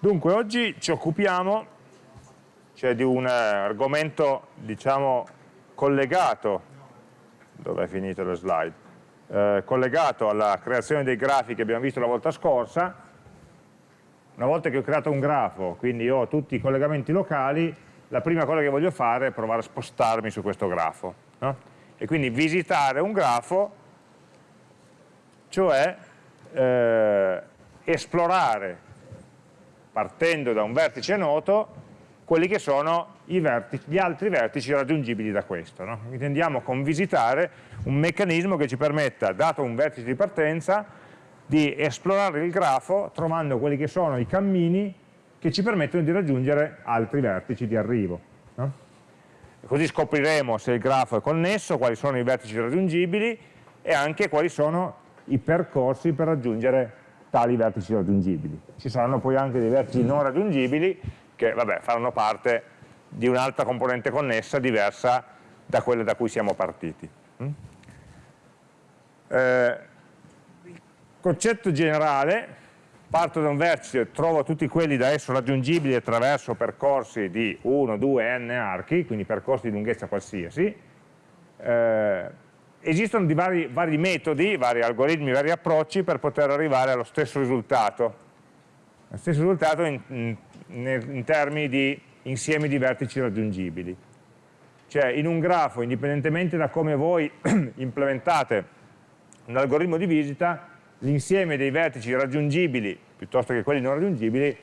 Dunque, oggi ci occupiamo cioè, di un argomento, diciamo, collegato, dove è finita la slide, eh, collegato alla creazione dei grafi che abbiamo visto la volta scorsa. Una volta che ho creato un grafo, quindi ho tutti i collegamenti locali, la prima cosa che voglio fare è provare a spostarmi su questo grafo. No? E quindi visitare un grafo, cioè eh, esplorare partendo da un vertice noto, quelli che sono gli altri vertici raggiungibili da questo. No? Intendiamo con visitare un meccanismo che ci permetta, dato un vertice di partenza, di esplorare il grafo trovando quelli che sono i cammini che ci permettono di raggiungere altri vertici di arrivo. No? Così scopriremo se il grafo è connesso, quali sono i vertici raggiungibili e anche quali sono i percorsi per raggiungere tali vertici raggiungibili. Ci saranno poi anche dei vertici non raggiungibili che vabbè, faranno parte di un'altra componente connessa diversa da quella da cui siamo partiti. Mm? Eh, concetto generale, parto da un vertice, trovo tutti quelli da esso raggiungibili attraverso percorsi di 1, 2, n archi, quindi percorsi di lunghezza qualsiasi, eh, esistono vari, vari, metodi, vari algoritmi, vari approcci per poter arrivare allo stesso risultato. Lo stesso risultato in, in, in termini di insiemi di vertici raggiungibili. Cioè in un grafo, indipendentemente da come voi implementate un algoritmo di visita, l'insieme dei vertici raggiungibili piuttosto che quelli non raggiungibili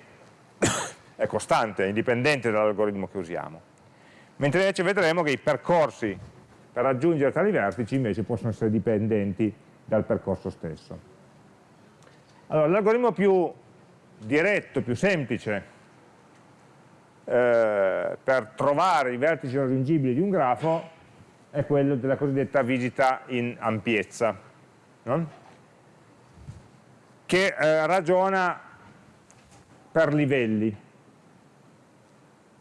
è costante, indipendente dall'algoritmo che usiamo. Mentre invece vedremo che i percorsi per raggiungere tali vertici invece possono essere dipendenti dal percorso stesso. Allora, l'algoritmo più diretto, più semplice eh, per trovare i vertici raggiungibili di un grafo è quello della cosiddetta visita in ampiezza, no? che eh, ragiona per livelli.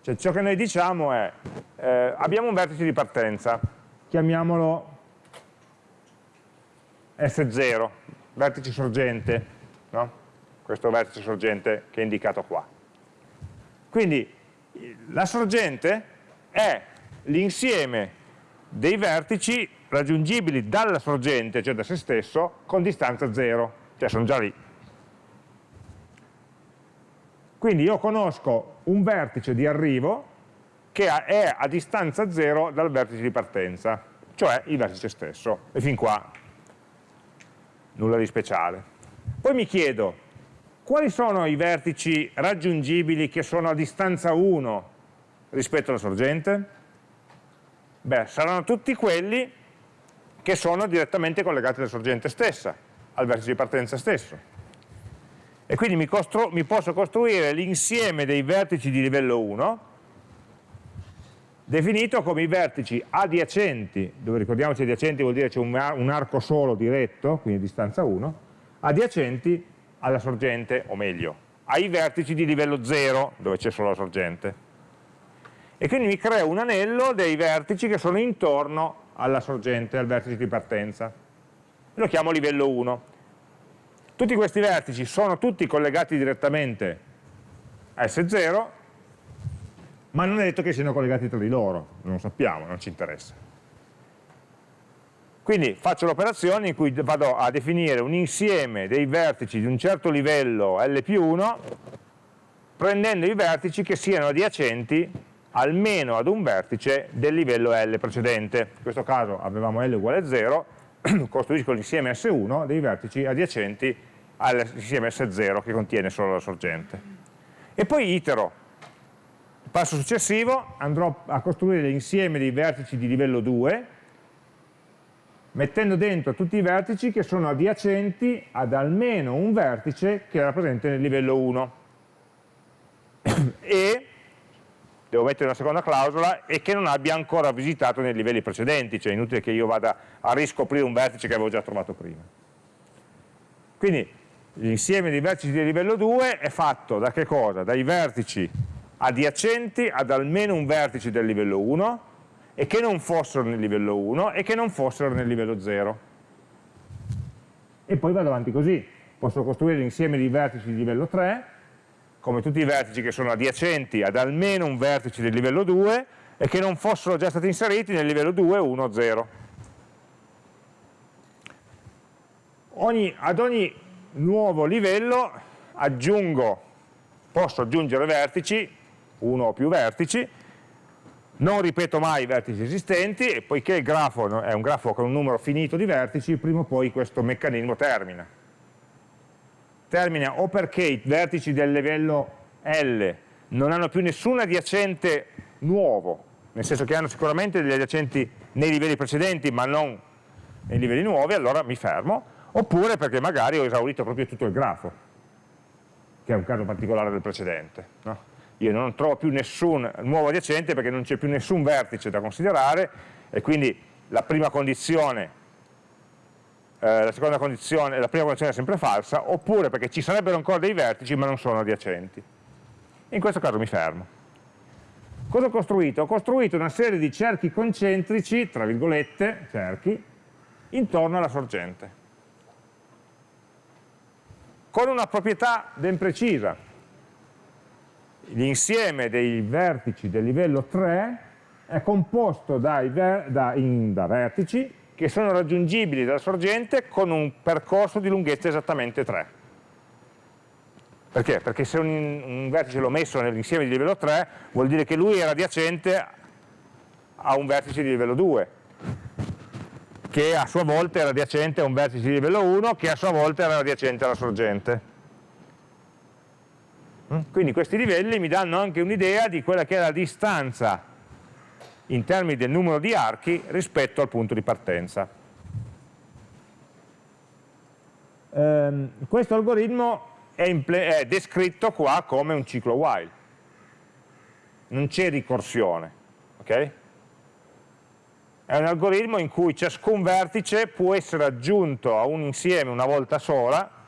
Cioè, ciò che noi diciamo è, eh, abbiamo un vertice di partenza, chiamiamolo S0, vertice sorgente, no? questo vertice sorgente che è indicato qua. Quindi la sorgente è l'insieme dei vertici raggiungibili dalla sorgente, cioè da se stesso, con distanza 0, cioè sono già lì. Quindi io conosco un vertice di arrivo che è a distanza 0 dal vertice di partenza, cioè il vertice stesso. E fin qua nulla di speciale. Poi mi chiedo, quali sono i vertici raggiungibili che sono a distanza 1 rispetto alla sorgente? Beh, saranno tutti quelli che sono direttamente collegati alla sorgente stessa, al vertice di partenza stesso. E quindi mi, mi posso costruire l'insieme dei vertici di livello 1 definito come i vertici adiacenti, dove ricordiamoci adiacenti vuol dire c'è un, un, arco solo diretto, quindi distanza 1, adiacenti alla sorgente, o meglio, ai vertici di livello 0, dove c'è solo la sorgente. E quindi mi creo un anello dei vertici che sono intorno alla sorgente, al vertice di partenza. Lo chiamo livello 1. Tutti questi vertici sono tutti collegati direttamente a S0 ma non è detto che siano collegati tra di loro, non sappiamo, non ci interessa. Quindi faccio l'operazione in cui vado a definire un insieme dei vertici di un certo livello L più 1, prendendo i vertici che siano adiacenti almeno ad un vertice del livello L precedente. In questo caso avevamo L uguale a 0, costruisco l'insieme S1 dei vertici adiacenti all'insieme S0 che contiene solo la sorgente. E poi itero passo successivo andrò a costruire l'insieme dei vertici di livello 2 mettendo dentro tutti i vertici che sono adiacenti ad almeno un vertice che era presente nel livello 1 e devo mettere una seconda clausola e che non abbia ancora visitato nei livelli precedenti cioè è inutile che io vada a riscoprire un vertice che avevo già trovato prima quindi l'insieme dei vertici di livello 2 è fatto da che cosa? dai vertici adiacenti ad almeno un vertice del livello 1 e che non fossero nel livello 1 e che non fossero nel livello 0. E poi vado avanti così. Posso costruire l'insieme di vertici di livello 3 come tutti i vertici che sono adiacenti ad almeno un vertice del livello 2 e che non fossero già stati inseriti nel livello 2, 1, 0. Ogni, ad ogni nuovo livello aggiungo, posso aggiungere vertici, uno o più vertici, non ripeto mai i vertici esistenti e poiché il grafo è un grafo con un numero finito di vertici, prima o poi questo meccanismo termina. Termina o perché i vertici del livello L non hanno più nessun adiacente nuovo, nel senso che hanno sicuramente degli adiacenti nei livelli precedenti ma non nei livelli nuovi, allora mi fermo, oppure perché magari ho esaurito proprio tutto il grafo, che è un caso particolare del precedente. No? Io non trovo più nessun nuovo adiacente perché non c'è più nessun vertice da considerare e quindi la prima condizione, eh, la seconda condizione, la prima condizione è sempre falsa, oppure perché ci sarebbero ancora dei vertici ma non sono adiacenti. In questo caso mi fermo. Cosa ho costruito? Ho costruito una serie di cerchi concentrici, tra virgolette, cerchi, intorno alla sorgente. Con una proprietà ben precisa, l'insieme dei vertici del livello 3 è composto ver da, in, da, vertici che sono raggiungibili dalla sorgente con un percorso di lunghezza esattamente 3. Perché? Perché se un, un vertice l'ho messo nell'insieme di livello 3 vuol dire che lui era adiacente a un vertice di livello 2 che a sua volta era adiacente a un vertice di livello 1 che a sua volta era adiacente alla sorgente? Quindi questi livelli mi danno anche un'idea di quella che è la distanza in termini del numero di archi rispetto al punto di partenza. Um, questo algoritmo è, è, descritto qua come un ciclo while, non c'è ricorsione, ok? È un algoritmo in cui ciascun vertice può essere aggiunto a un insieme una volta sola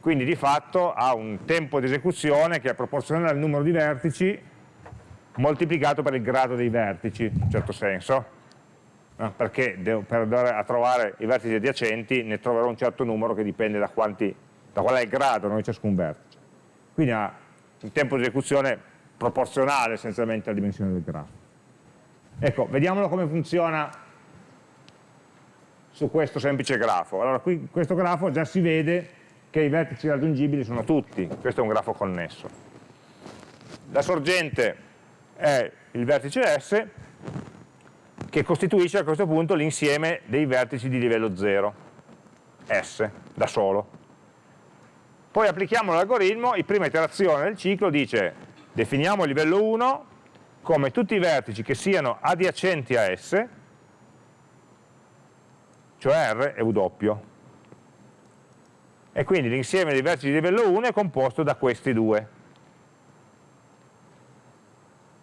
quindi di fatto ha un tempo di esecuzione che è proporzionale al numero di vertici moltiplicato per il grado dei vertici, in un certo senso, perché devo, per andare a trovare i vertici adiacenti ne troverò un certo numero che dipende da, quanti, da qual è il grado di ciascun vertice. Quindi ha un tempo di esecuzione proporzionale essenzialmente alla dimensione del grafo. Ecco, vediamolo come funziona su questo semplice grafo. Allora, qui questo grafo già si vede che i vertici raggiungibili sono tutti, questo è un grafo connesso. La sorgente è il vertice S che costituisce a questo punto l'insieme dei vertici di livello 0, S, da solo. Poi applichiamo l'algoritmo, in prima iterazione del ciclo dice definiamo il livello 1 come tutti i vertici che siano adiacenti a S, cioè R e W e quindi l'insieme dei vertici di livello 1 è composto da questi due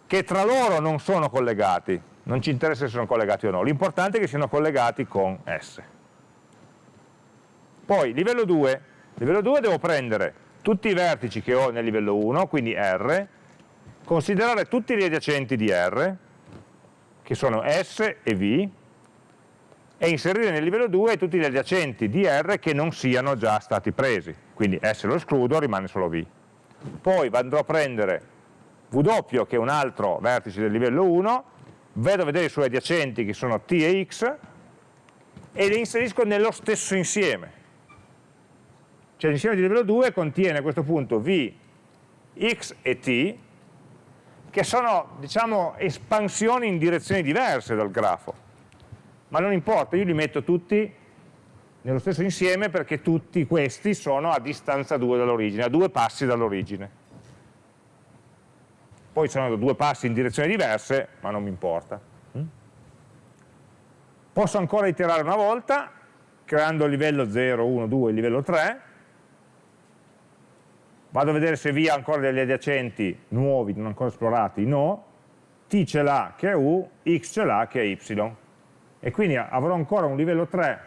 che tra loro non sono collegati. Non ci interessa se sono collegati o no. L'importante è che siano collegati con S. Poi livello 2 livello 2 devo prendere tutti i vertici che ho nel livello 1 quindi R considerare tutti gli adiacenti di R che sono S e V e inserire nel livello 2 tutti gli adiacenti di R che non siano già stati presi, quindi S lo escludo, rimane solo V. Poi andrò a prendere W che è un altro vertice del livello 1, vedo a vedere i suoi adiacenti che sono T e X e li inserisco nello stesso insieme. Cioè l'insieme di livello 2 contiene a questo punto V, X e T che sono diciamo espansioni in direzioni diverse dal grafo ma non importa, io li metto tutti nello stesso insieme perché tutti questi sono a distanza 2 dall'origine, a due passi dall'origine. Poi sono due passi in direzioni diverse, ma non mi importa. Mm? Posso ancora iterare una volta, creando il livello 0, 1, 2, il livello 3, vado a vedere se V ha ancora degli adiacenti nuovi, non ancora esplorati, no, T ce l'ha che è U, X ce l'ha che è Y e quindi avrò ancora un livello 3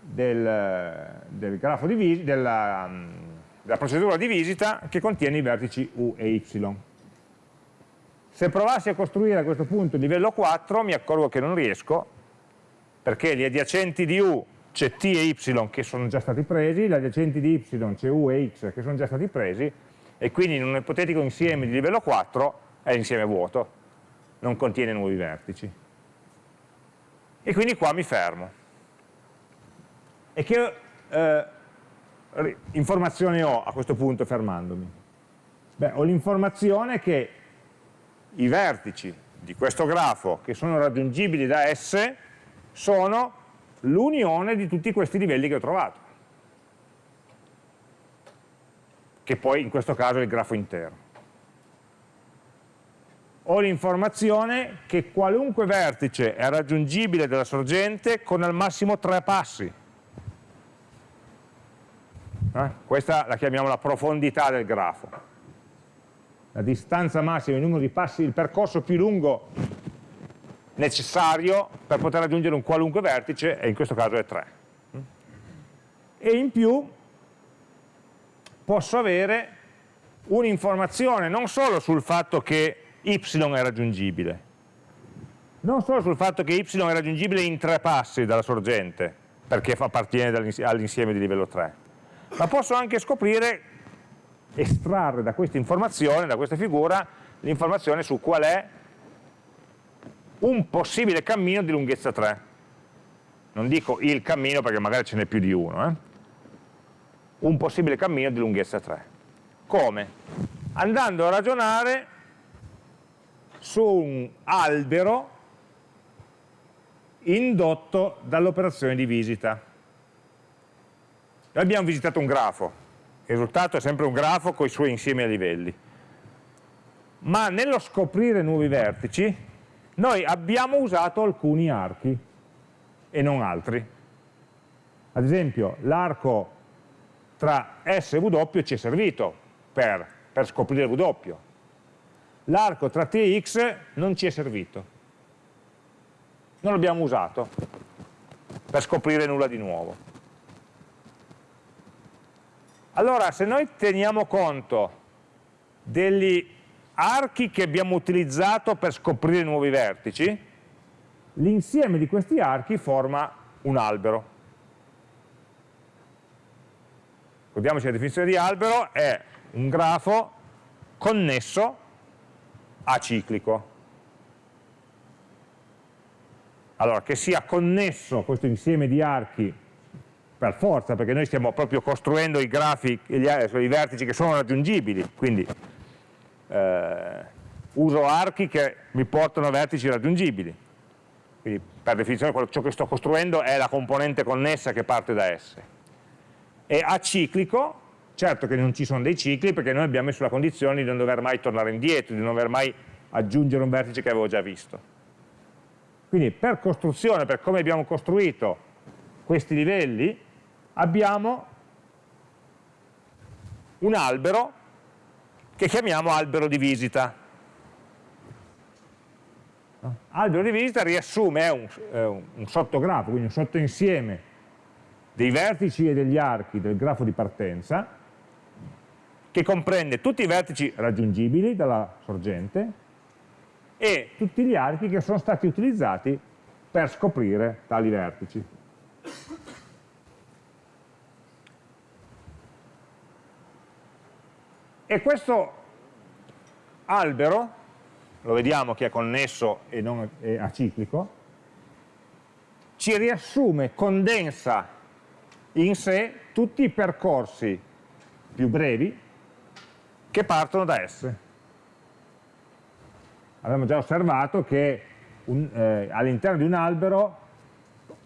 del, del grafo di della, della procedura di visita che contiene i vertici U e Y. Se provassi a costruire a questo punto il livello 4 mi accorgo che non riesco perché gli adiacenti di U c'è t e y che sono già stati presi, gli adiacenti di y c'è u e x che sono già stati presi, e quindi in un ipotetico insieme di livello 4 è l'insieme vuoto, non contiene nuovi vertici. E quindi qua mi fermo. E che eh, informazione ho a questo punto fermandomi? Beh, ho l'informazione che i vertici di questo grafo che sono raggiungibili da S sono l'unione di tutti questi livelli che ho trovato, che poi in questo caso è il grafo intero. Ho l'informazione che qualunque vertice è raggiungibile dalla sorgente con al massimo tre passi. Eh? Questa la chiamiamo la profondità del grafo la distanza massima, il numero di passi, il percorso più lungo necessario per poter raggiungere un qualunque vertice, e in questo caso è 3. E in più posso avere un'informazione non solo sul fatto che y è raggiungibile, non solo sul fatto che y è raggiungibile in tre passi dalla sorgente, perché appartiene all'insieme di livello 3, ma posso anche scoprire estrarre da questa informazione, da questa figura, l'informazione su qual è un possibile cammino di lunghezza 3. Non dico il cammino perché magari ce n'è più di uno. Eh? Un possibile cammino di lunghezza 3. Come? Andando a ragionare su un albero indotto dall'operazione di visita. Noi abbiamo visitato un grafo, il risultato è sempre un grafo con i suoi insiemi a livelli. Ma nello scoprire nuovi vertici, noi abbiamo usato alcuni archi e non altri. Ad esempio, l'arco tra S e W ci è servito per, per scoprire W. L'arco tra T e X non ci è servito. Non l'abbiamo usato per scoprire nulla di nuovo. Allora, se noi teniamo conto degli archi che abbiamo utilizzato per scoprire nuovi vertici, l'insieme di questi archi forma un albero. Ricordiamoci la definizione di albero è un grafo connesso aciclico. Allora, che sia connesso questo insieme di archi per forza, perché noi stiamo proprio costruendo i grafi, gli, i vertici che sono raggiungibili, quindi eh, uso archi che mi portano a vertici raggiungibili. Quindi per definizione ciò che sto costruendo è la componente connessa che parte da S. E aciclico, certo che non ci sono dei cicli perché noi abbiamo messo la condizione di non dover mai tornare indietro, di non dover mai aggiungere un vertice che avevo già visto. Quindi per costruzione, per come abbiamo costruito questi livelli, abbiamo un albero che chiamiamo albero di visita. Albero di visita riassume, è un, è un sottografo, quindi un sottoinsieme dei vertici e degli archi del grafo di partenza, che comprende tutti i vertici raggiungibili dalla sorgente e tutti gli archi che sono stati utilizzati per scoprire tali vertici. E questo albero, lo vediamo che è connesso e non è aciclico, ci riassume, condensa in sé tutti i percorsi più brevi che partono da S. Abbiamo già osservato che eh, all'interno di un albero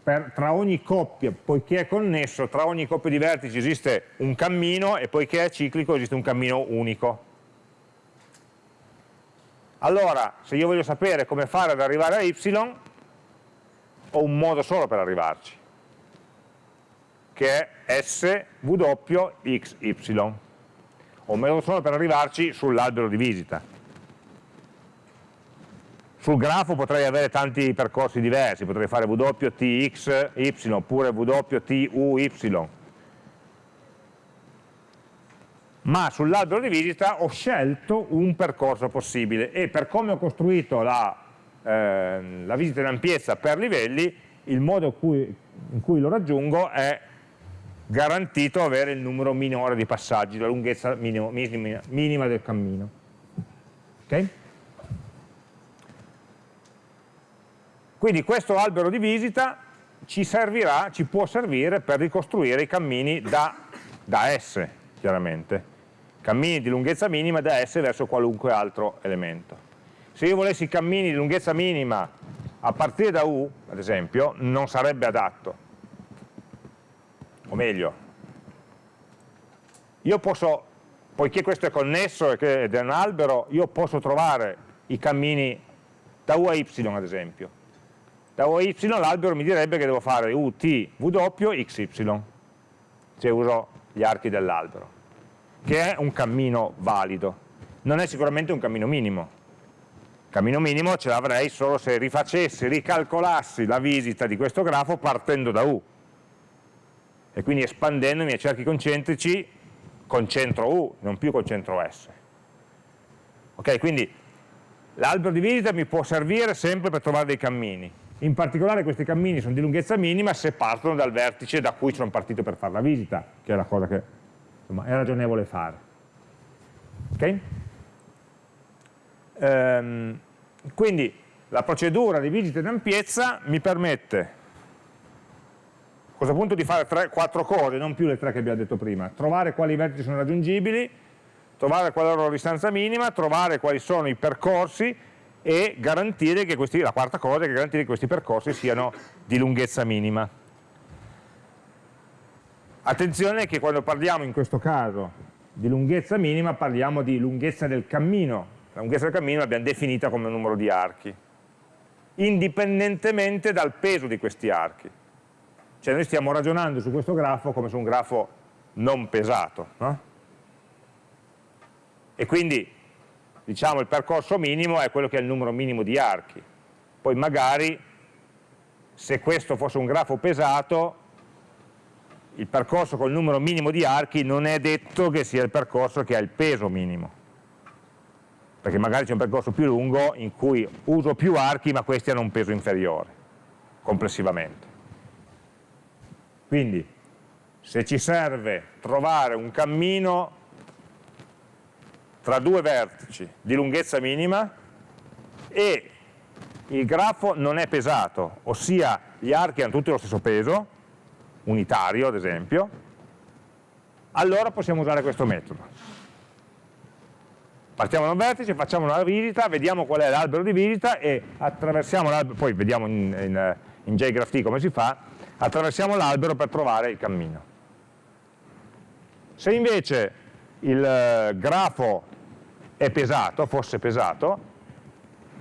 per, tra ogni coppia, poiché è connesso, tra ogni coppia di vertici esiste un cammino e poiché è ciclico esiste un cammino unico. Allora, se io voglio sapere come fare ad arrivare a y, ho un modo solo per arrivarci, che è. Ho un modo solo per arrivarci sull'albero di visita sul grafo potrei avere tanti percorsi diversi, potrei fare WTXY oppure WTUY. Ma sull'albero di visita ho scelto un percorso possibile e per come ho costruito la, eh, la visita in ampiezza per livelli, il modo cui, in cui lo raggiungo è garantito avere il numero minore di passaggi, la lunghezza minimo, minima, minima del cammino. Okay? Quindi questo albero di visita ci servirà, ci può servire per ricostruire i cammini da, da S, chiaramente. Cammini di lunghezza minima da S verso qualunque altro elemento. Se io volessi cammini di lunghezza minima a partire da U, ad esempio, non sarebbe adatto. O meglio, io posso, poiché questo è connesso ed è un albero, io posso trovare i cammini da U a Y, ad esempio da O a Y l'albero mi direbbe che devo fare U, T, W, X, Y, se uso gli archi dell'albero, che è un cammino valido. Non è sicuramente un cammino minimo. Cammino minimo ce l'avrei solo se rifacessi, ricalcolassi la visita di questo grafo partendo da U e quindi espandendomi ai cerchi concentrici con centro U, non più con centro S. Ok, quindi l'albero di visita mi può servire sempre per trovare dei cammini, in particolare questi cammini sono di lunghezza minima se partono dal vertice da cui sono partito per fare la visita, che è la cosa che insomma, è ragionevole fare. Okay? Ehm, quindi la procedura di visita in ampiezza mi permette a questo punto di fare tre, quattro cose, non più le tre che abbiamo detto prima. Trovare quali vertici sono raggiungibili, trovare qual è la loro distanza minima, trovare quali sono i percorsi e garantire che questi, la quarta cosa è garantire che questi percorsi siano di lunghezza minima. Attenzione che quando parliamo in questo caso di lunghezza minima parliamo di lunghezza del cammino, la lunghezza del cammino l'abbiamo definita come numero di archi, indipendentemente dal peso di questi archi. Cioè noi stiamo ragionando su questo grafo come su un grafo non pesato. No? E quindi diciamo il percorso minimo è quello che è il numero minimo di archi. Poi magari, se questo fosse un grafo pesato, il percorso col numero minimo di archi non è detto che sia il percorso che ha il peso minimo. Perché magari c'è un percorso più lungo in cui uso più archi ma questi hanno un peso inferiore, complessivamente. Quindi, se ci serve trovare un cammino tra due vertici di lunghezza minima e il grafo non è pesato, ossia gli archi hanno tutti lo stesso peso, unitario ad esempio, allora possiamo usare questo metodo. Partiamo da un vertice, facciamo una visita, vediamo qual è l'albero di visita e attraversiamo l'albero, poi vediamo in, in, in JGraphT come si fa, attraversiamo l'albero per trovare il cammino. Se invece il eh, grafo è pesato, fosse pesato,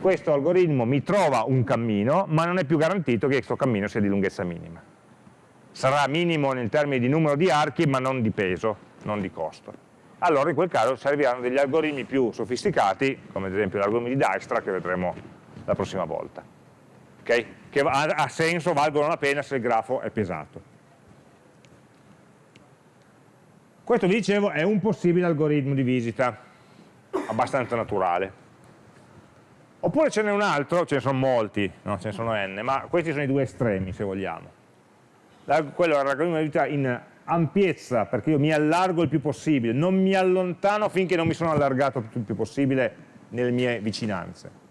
questo algoritmo mi trova un cammino, ma non è più garantito che questo cammino sia di lunghezza minima. Sarà minimo in termini di numero di archi, ma non di peso, non di costo. Allora in quel caso serviranno degli algoritmi più sofisticati, come ad esempio l'algoritmo di Dijkstra che vedremo la prossima volta. Okay? Che ha senso, valgono la pena se il grafo è pesato. Questo vi dicevo è un possibile algoritmo di visita abbastanza naturale. Oppure ce n'è un altro, ce ne sono molti, no? ce ne sono n, ma questi sono i due estremi se vogliamo. quello è l'algoritmo di vita in ampiezza, perché io mi allargo il più possibile, non mi allontano finché non mi sono allargato il più possibile nelle mie vicinanze.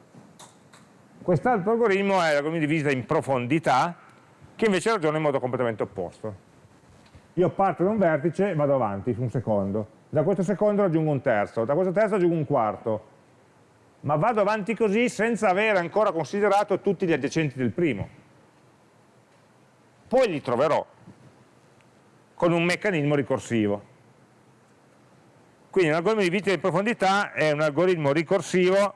Quest'altro algoritmo è l'algoritmo di visita in profondità, che invece ragiona in modo completamente opposto. Io parto da un vertice e vado avanti su un secondo, da questo secondo raggiungo un terzo, da questo terzo raggiungo un quarto, ma vado avanti così senza aver ancora considerato tutti gli adiacenti del primo. Poi li troverò con un meccanismo ricorsivo. Quindi un algoritmo di visita di profondità è un algoritmo ricorsivo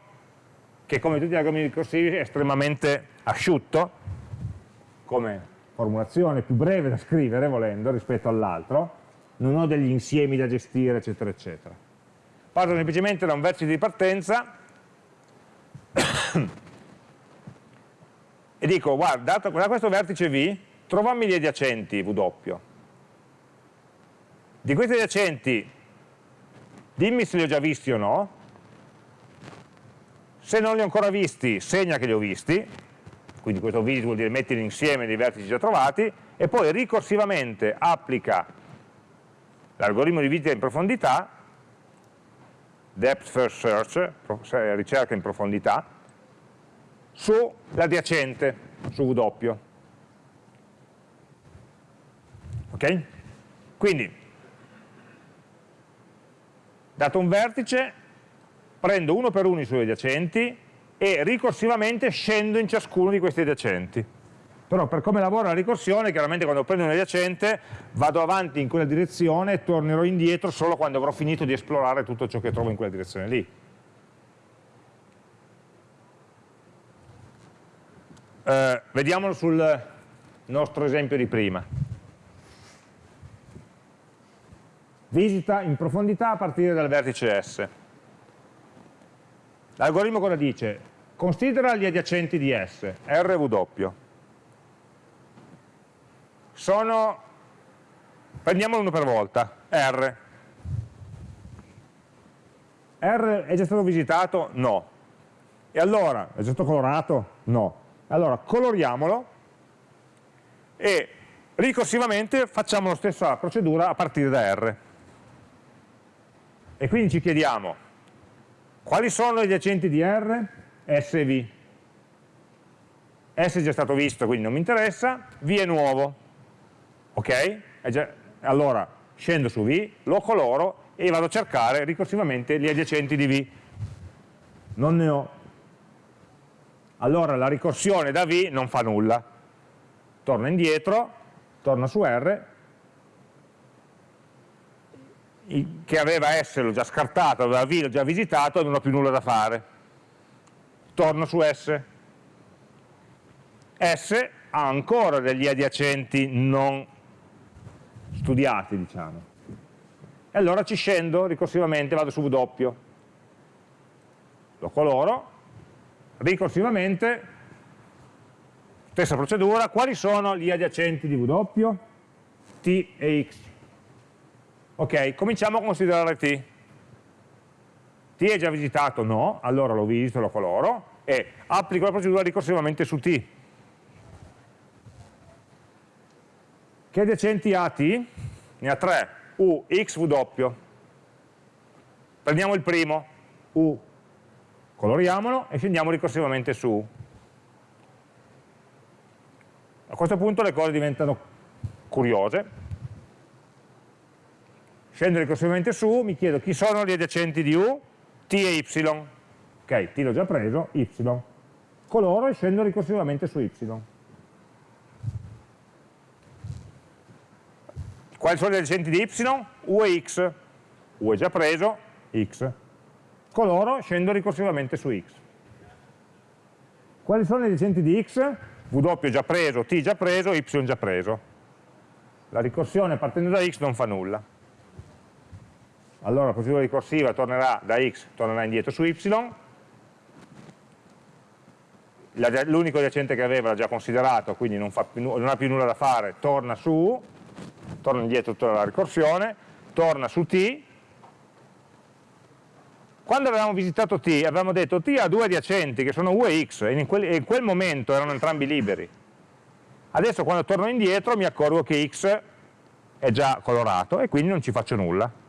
che come tutti gli algoritmi ricorsivi è estremamente asciutto, come formulazione più breve da scrivere volendo rispetto all'altro, non ho degli insiemi da gestire, eccetera, eccetera. Parto semplicemente da un vertice di partenza e dico, guarda, da questo vertice V, trovammi gli adiacenti W. Di questi adiacenti, dimmi se li ho già visti o no, se non li ho ancora visti, segna che li ho visti, quindi questo visit vuol dire mettere insieme dei vertici già trovati, e poi ricorsivamente applica l'algoritmo di visita in profondità, depth first search, ricerca in profondità, sull'adiacente, su W. Ok? Quindi, dato un vertice, prendo uno per uno i suoi adiacenti e ricorsivamente scendo in ciascuno di questi adiacenti. Però per come lavora la ricorsione, chiaramente quando prendo un adiacente vado avanti in quella direzione e tornerò indietro solo quando avrò finito di esplorare tutto ciò che trovo in quella direzione lì. Eh, vediamolo sul nostro esempio di prima. Visita in profondità a partire dal vertice S. L'algoritmo cosa dice? Considera gli adiacenti di S, R e W. Sono, prendiamolo uno per volta, R. R è già stato visitato? No. E allora, è già stato colorato? No. Allora, coloriamolo e ricorsivamente facciamo la stessa procedura a partire da R. E quindi ci chiediamo, quali sono gli adiacenti di R? S e V. S è già stato visto, quindi non mi interessa, V è nuovo. Ok? Già, allora scendo su V, lo coloro e vado a cercare ricorsivamente gli adiacenti di V. Non ne ho. Allora la ricorsione da V non fa nulla. Torna indietro, torna su R che aveva S l'ho già scartato, aveva V l'ho già visitato, non ho più nulla da fare. Torno su S. S ha ancora degli adiacenti non studiati, diciamo. E allora ci scendo ricorsivamente, vado su W. Lo coloro, ricorsivamente, stessa procedura, quali sono gli adiacenti di W? T e X Ok, cominciamo a considerare T. T è già visitato? No, allora lo visito, lo coloro e applico la procedura ricorsivamente su T. Che adiacenti ha T? Ne ha tre, U, X, W. Prendiamo il primo, U, coloriamolo e scendiamo ricorsivamente su U. A questo punto le cose diventano curiose, scendo ricorsivamente su, mi chiedo chi sono gli adiacenti di U, T e Y. Ok, T l'ho già preso, Y. Coloro e scendo ricorsivamente su Y. Quali sono gli adiacenti di Y? U e X. U è già preso, X. Coloro, scendo ricorsivamente su X. Quali sono gli adiacenti di X? W già preso, T già preso, Y già preso. La ricorsione partendo da X non fa nulla allora la procedura ricorsiva tornerà da x, tornerà indietro su y, l'unico adiacente che aveva l'ha già considerato, quindi non, più, non, ha più nulla da fare, torna su, torna indietro tutta la ricorsione, torna su t, quando avevamo visitato t avevamo detto t ha due adiacenti che sono u e x e in quel, in quel momento erano entrambi liberi, adesso quando torno indietro mi accorgo che x è già colorato e quindi non ci faccio nulla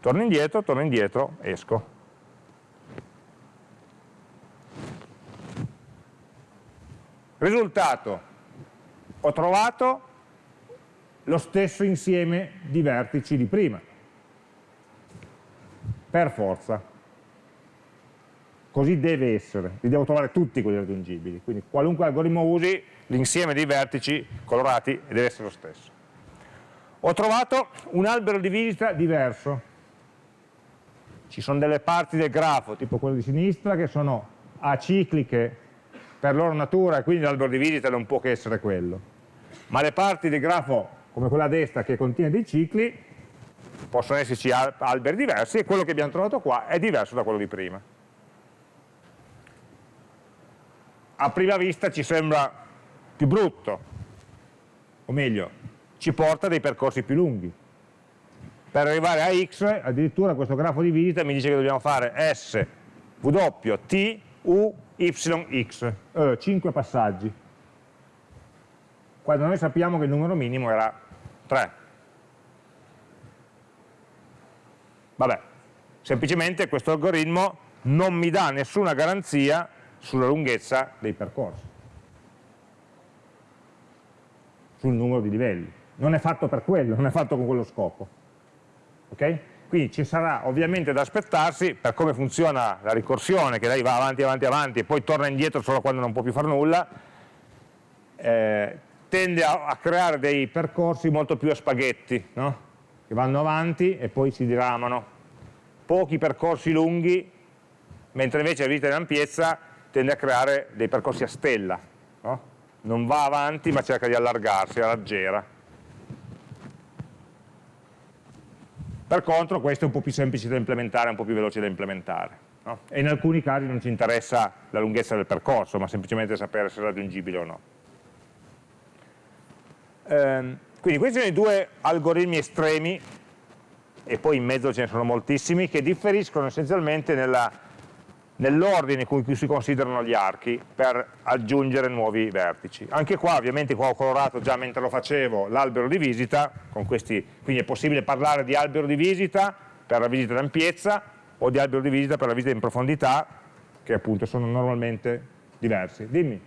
torno indietro, torno indietro, esco. Risultato, ho trovato lo stesso insieme di vertici di prima, per forza. Così deve essere, li devo trovare tutti quelli raggiungibili, quindi qualunque algoritmo usi, l'insieme dei vertici colorati deve essere lo stesso. Ho trovato un albero di visita diverso, ci sono delle parti del grafo, tipo quello di sinistra, che sono acicliche per loro natura e quindi l'albero di visita non può che essere quello. Ma le parti del grafo, come quella a destra, che contiene dei cicli, possono esserci alberi diversi e quello che abbiamo trovato qua è diverso da quello di prima. A prima vista ci sembra più brutto, o meglio, ci porta dei percorsi più lunghi per arrivare a x, addirittura questo grafo di visita mi dice che dobbiamo fare S, W, T, U, Y, X, eh, 5 passaggi. quando noi sappiamo che il numero minimo era 3. Vabbè, semplicemente questo algoritmo non mi dà nessuna garanzia sulla lunghezza dei percorsi, sul numero di livelli. Non è fatto per quello, non è fatto con quello scopo. Okay? Quindi ci sarà ovviamente da aspettarsi, per come funziona la ricorsione, che lei va avanti, avanti, avanti e poi torna indietro solo quando non può più fare nulla, eh, tende a, a, creare dei percorsi molto più a spaghetti, no? che vanno avanti e poi si diramano. Pochi percorsi lunghi, mentre invece la visita in ampiezza tende a creare dei percorsi a stella. No? Non va avanti ma cerca di allargarsi, raggiera. Per contro questo è un po' più semplice da implementare, un po' più veloce da implementare. No? E in alcuni casi non ci interessa la lunghezza del percorso, ma semplicemente sapere se è raggiungibile o no. Ehm, quindi questi sono i due algoritmi estremi, e poi in mezzo ce ne sono moltissimi, che differiscono essenzialmente nella nell'ordine con cui si considerano gli archi per aggiungere nuovi vertici. Anche qua ovviamente qua ho colorato già mentre lo facevo l'albero di visita, questi, quindi è possibile parlare di albero di visita per la visita d'ampiezza o di albero di visita per la visita in profondità, che appunto sono normalmente diversi. Dimmi.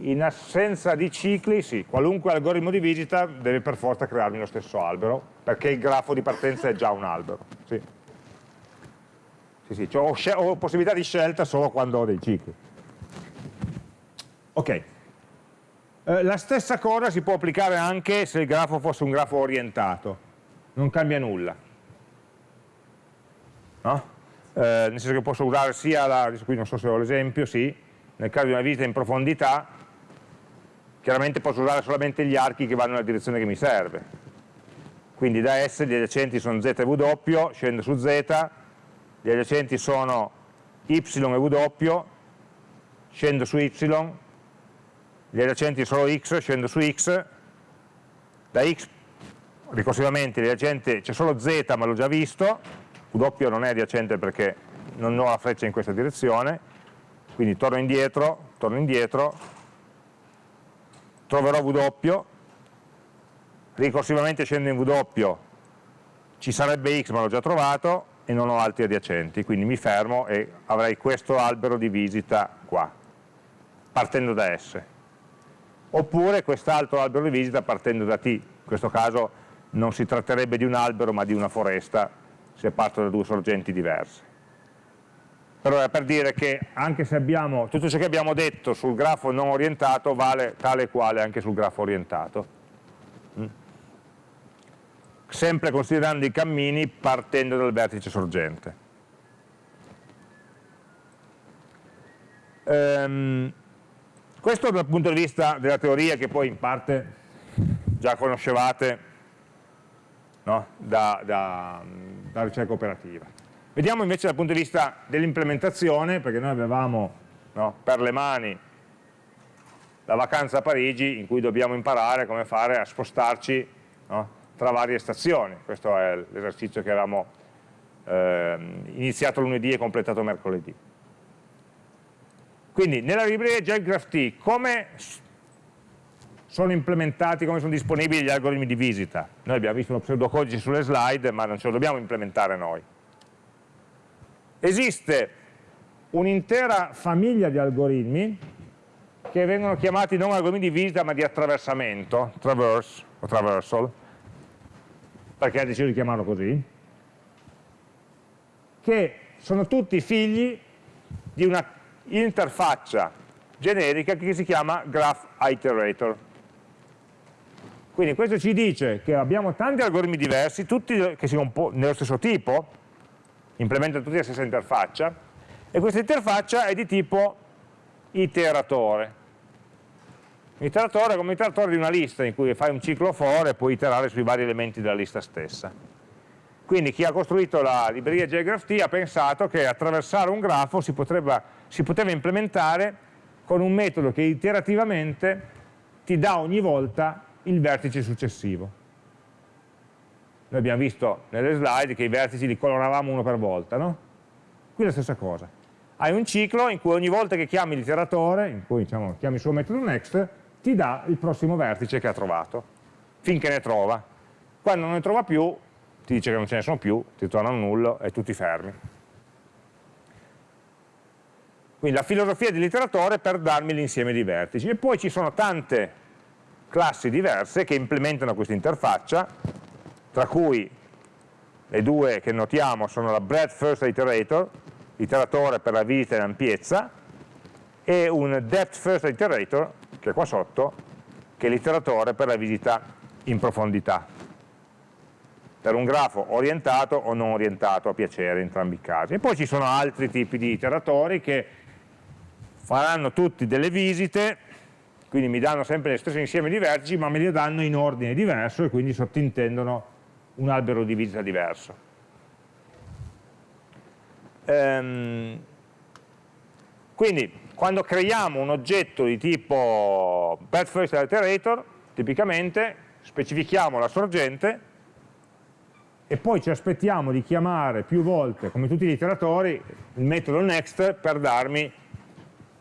In assenza di cicli, sì, qualunque algoritmo di visita deve per forza crearmi lo stesso albero, perché il grafo di partenza è già un albero. Sì. Sì, sì, cioè ho, ho, possibilità di scelta solo quando ho dei cicli. Ok. Eh, la stessa cosa si può applicare anche se il grafo fosse un grafo orientato. Non cambia nulla. No? Eh, nel senso che posso usare sia la, qui non so se ho l'esempio, sì, nel caso di una visita in profondità, chiaramente posso usare solamente gli archi che vanno nella direzione che mi serve. Quindi da S gli adiacenti sono Z e W, scendo su Z, gli adiacenti sono y e w, scendo su y, gli adiacenti sono x, scendo su x, da x ricorsivamente c'è solo z ma l'ho già visto, w non è adiacente perché non ho la freccia in questa direzione, quindi torno indietro, torno indietro, troverò w, ricorsivamente scendo in w, ci sarebbe x ma l'ho già trovato, e non ho altri adiacenti, quindi mi fermo e avrei questo albero di visita qua, partendo da S. Oppure quest'altro albero di visita partendo da T, in questo caso non si tratterebbe di un albero ma di una foresta, se parto da due sorgenti diverse. Però è per dire che anche se abbiamo, tutto ciò che abbiamo detto sul grafo non orientato vale tale e quale anche sul grafo orientato sempre considerando i cammini partendo dal vertice sorgente. Um, questo dal punto di vista della teoria che poi in parte già conoscevate no? da, da, da, ricerca operativa. Vediamo invece dal punto di vista dell'implementazione, perché noi avevamo no, per le mani la vacanza a Parigi in cui dobbiamo imparare come fare a spostarci no, tra varie stazioni. Questo è l'esercizio che avevamo eh, iniziato lunedì e completato mercoledì. Quindi nella libreria JGraphT come sono implementati, come sono disponibili gli algoritmi di visita? Noi abbiamo visto uno pseudocodice sulle slide, ma non ce lo dobbiamo implementare noi. Esiste un'intera famiglia di algoritmi che vengono chiamati non algoritmi di visita ma di attraversamento, traverse o traversal, perché ha deciso di chiamarlo così, che sono tutti figli di una interfaccia generica che si chiama Graph Iterator. Quindi questo ci dice che abbiamo tanti algoritmi diversi, tutti che sono nello stesso tipo, implementano tutti la stessa interfaccia, e questa interfaccia è di tipo iteratore. L'iteratore è come l'iteratore di una lista in cui fai un ciclo for e puoi iterare sui vari elementi della lista stessa. Quindi chi ha costruito la libreria JGraphT ha pensato che attraversare un grafo si, potrebbe, si poteva implementare con un metodo che iterativamente ti dà ogni volta il vertice successivo. Noi abbiamo visto nelle slide che i vertici li coloravamo uno per volta, no? Qui la stessa cosa. hai un ciclo in cui ogni volta che chiami l'iteratore, in cui diciamo, chiami il suo metodo next, ti dà il prossimo vertice che ha trovato, finché ne trova. Quando non ne trova più, ti dice che non ce ne sono più, ti torna un nullo e tu ti fermi. Quindi la filosofia dell'iteratore per darmi l'insieme di vertici. E poi ci sono tante classi diverse che implementano questa interfaccia, tra cui le due che notiamo sono la breadth first iterator, iteratore per la visita in ampiezza, e un depth first iterator, che è qua sotto, che è l'iteratore per la visita in profondità, per un grafo orientato o non orientato a piacere in entrambi i casi. E poi ci sono altri tipi di iteratori che faranno tutti delle visite, quindi mi danno sempre lo stesso insieme di vertici, ma me li danno in ordine diverso e quindi sottintendono un albero di visita diverso. Ehm, quindi quando creiamo un oggetto di tipo path first iterator, tipicamente specifichiamo la sorgente e poi ci aspettiamo di chiamare più volte, come tutti gli iteratori, il metodo next per darmi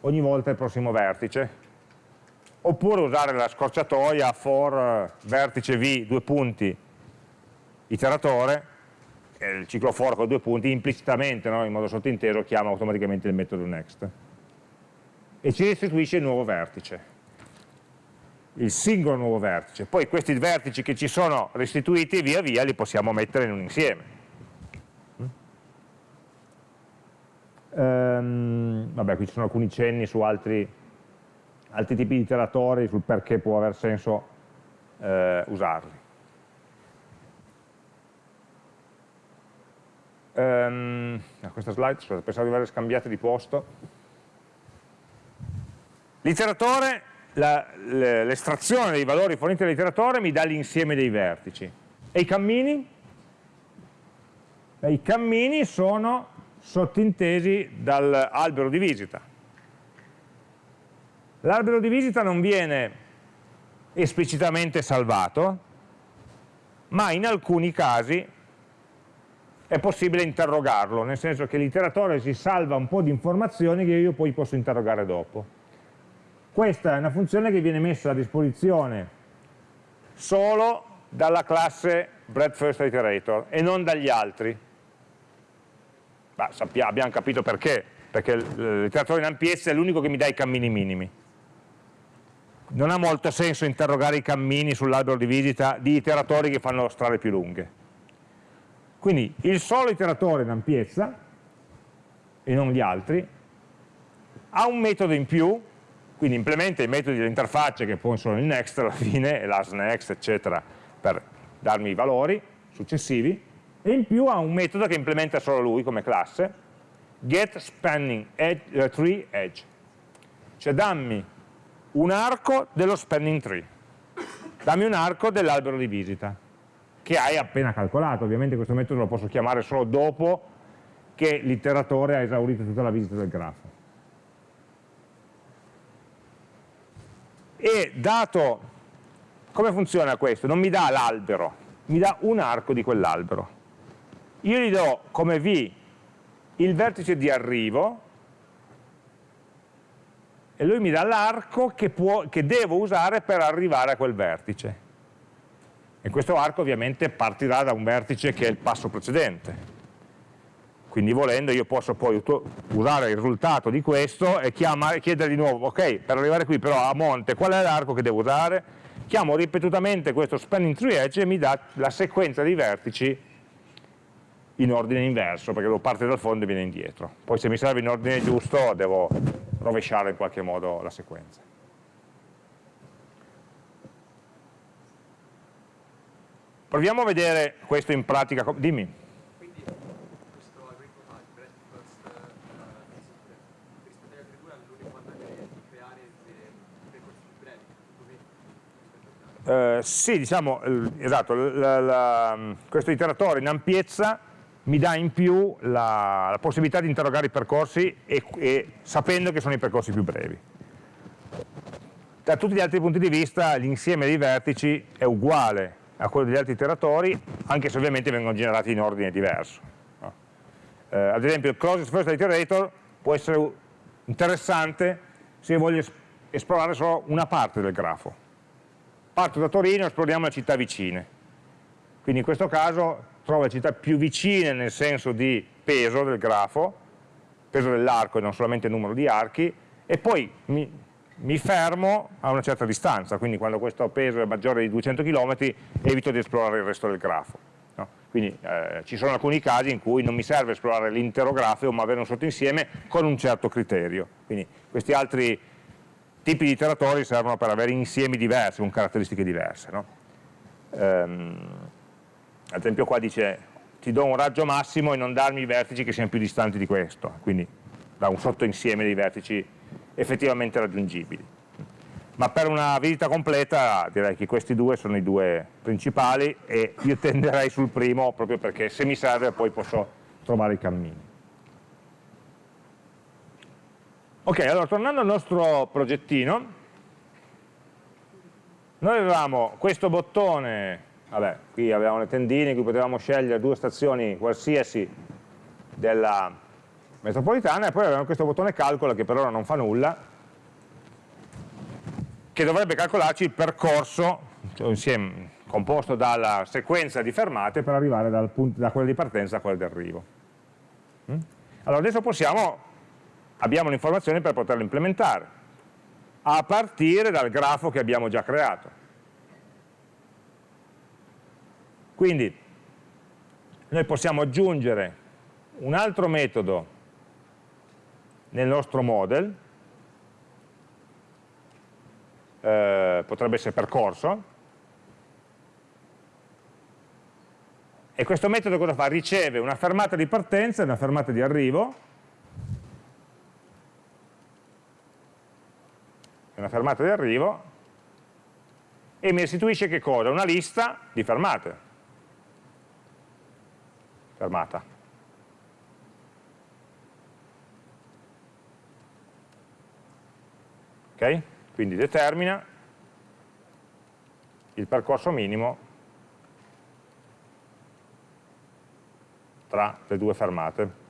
ogni volta il prossimo vertice. Oppure usare la scorciatoia for vertice v, due punti, iteratore, il ciclo for con due punti, implicitamente, no, in modo sottinteso, chiama automaticamente il metodo next. E ci restituisce il nuovo vertice, il singolo nuovo vertice. Poi questi vertici che ci sono restituiti via via li possiamo mettere in un insieme. Um, vabbè, qui ci sono alcuni cenni su altri, altri tipi di iteratori, sul perché può aver senso eh, usarli. Um, questa slide, scusate, pensavo di averle scambiate di posto. L'iteratore, l'estrazione dei valori forniti dall'iteratore mi dà l'insieme dei vertici. E i cammini? Beh, I cammini sono sottintesi dall'albero di visita. L'albero di visita non viene esplicitamente salvato, ma in alcuni casi è possibile interrogarlo, nel senso che l'iteratore si salva un po' di informazioni che io poi posso interrogare dopo. Questa è una funzione che viene messa a disposizione solo dalla classe breadFirstIterator e non dagli altri. Sappiamo, abbiamo capito perché, perché l'iteratore in ampiezza è l'unico che mi dà i cammini minimi. Non ha molto senso interrogare i cammini sull'albero di visita di iteratori che fanno strade più lunghe quindi il solo iteratore in ampiezza, e non gli altri, ha un metodo in più, quindi implementa i metodi dell'interfaccia che poi sono il next alla fine, e l'asNext, eccetera, per darmi i valori successivi, e in più ha un metodo che implementa solo lui come classe, get spanning edge, uh, tree edge, cioè dammi un arco dello spanning tree, dammi un arco dell'albero di visita che hai appena calcolato. Ovviamente questo metodo lo posso chiamare solo dopo che l'iteratore ha esaurito tutta la visita del grafo. E dato, come funziona questo? Non mi dà l'albero, mi dà un arco di quell'albero. Io gli do come V il vertice di arrivo e lui mi dà l'arco che, che devo usare per arrivare a quel vertice e questo arco ovviamente partirà da un vertice che è il passo precedente. Quindi volendo io posso poi usare il risultato di questo e chiamare, chiedere di nuovo, ok, per arrivare qui però a monte qual è l'arco che devo usare? Chiamo ripetutamente questo spanning tree edge e mi dà la sequenza di vertici in ordine inverso, perché devo partire dal fondo e viene indietro. Poi se mi serve in ordine giusto devo rovesciare in qualche modo la sequenza. Proviamo a vedere questo in pratica. Dimmi. Quindi questo algoritmo breadth rispetto agli altri due ha l'unico vantaggio di creare percorsi più Uh, sì, diciamo, esatto, la, la, questo iteratore in ampiezza mi dà in più la, la possibilità di interrogare i percorsi e, e, sapendo che sono i percorsi più brevi. Da tutti gli altri punti di vista l'insieme dei vertici è uguale a quello degli altri iteratori, anche se ovviamente vengono generati in ordine diverso. No? Eh, ad esempio il closest first iterator può essere interessante se voglio esplorare solo una parte del grafo. Parto da Torino e esploriamo le città vicine. Quindi in questo caso trovo le città più vicine nel senso di peso del grafo, peso dell'arco e non solamente numero di archi, e poi mi, mi, fermo a una certa distanza, quindi quando questo peso è maggiore di 200 km evito di esplorare il resto del grafo. No? Quindi eh, ci sono alcuni casi in cui non mi serve esplorare l'intero grafo, ma avere un sottoinsieme con un certo criterio. Quindi questi altri tipi di iteratori servono per avere insiemi diversi, con caratteristiche diverse. No? Ehm, ad esempio qua dice ti do un raggio massimo e non darmi i vertici che siano più distanti di questo, quindi da un sottoinsieme di vertici effettivamente raggiungibili. Ma per una visita completa direi che questi due sono i due principali e io tenderei sul primo proprio perché se mi serve poi posso trovare i cammini. Ok, allora tornando al nostro progettino, noi avevamo questo bottone vabbè, qui avevamo le tendine in cui potevamo scegliere due stazioni qualsiasi della metropolitana e poi avevamo questo bottone calcola che per ora non fa nulla che dovrebbe calcolarci il percorso cioè insieme, composto dalla sequenza di fermate per arrivare punto, da quella di partenza a quella di arrivo mm? allora adesso possiamo abbiamo l'informazione per poterlo implementare a partire dal grafo che abbiamo già creato Quindi noi possiamo aggiungere un altro metodo nel nostro model, eh, potrebbe essere percorso, e questo metodo cosa fa? Riceve una fermata di partenza e una fermata di arrivo, una fermata di arrivo, e mi restituisce che cosa? Una lista di fermate fermata. Ok? Quindi determina il percorso minimo tra le due fermate.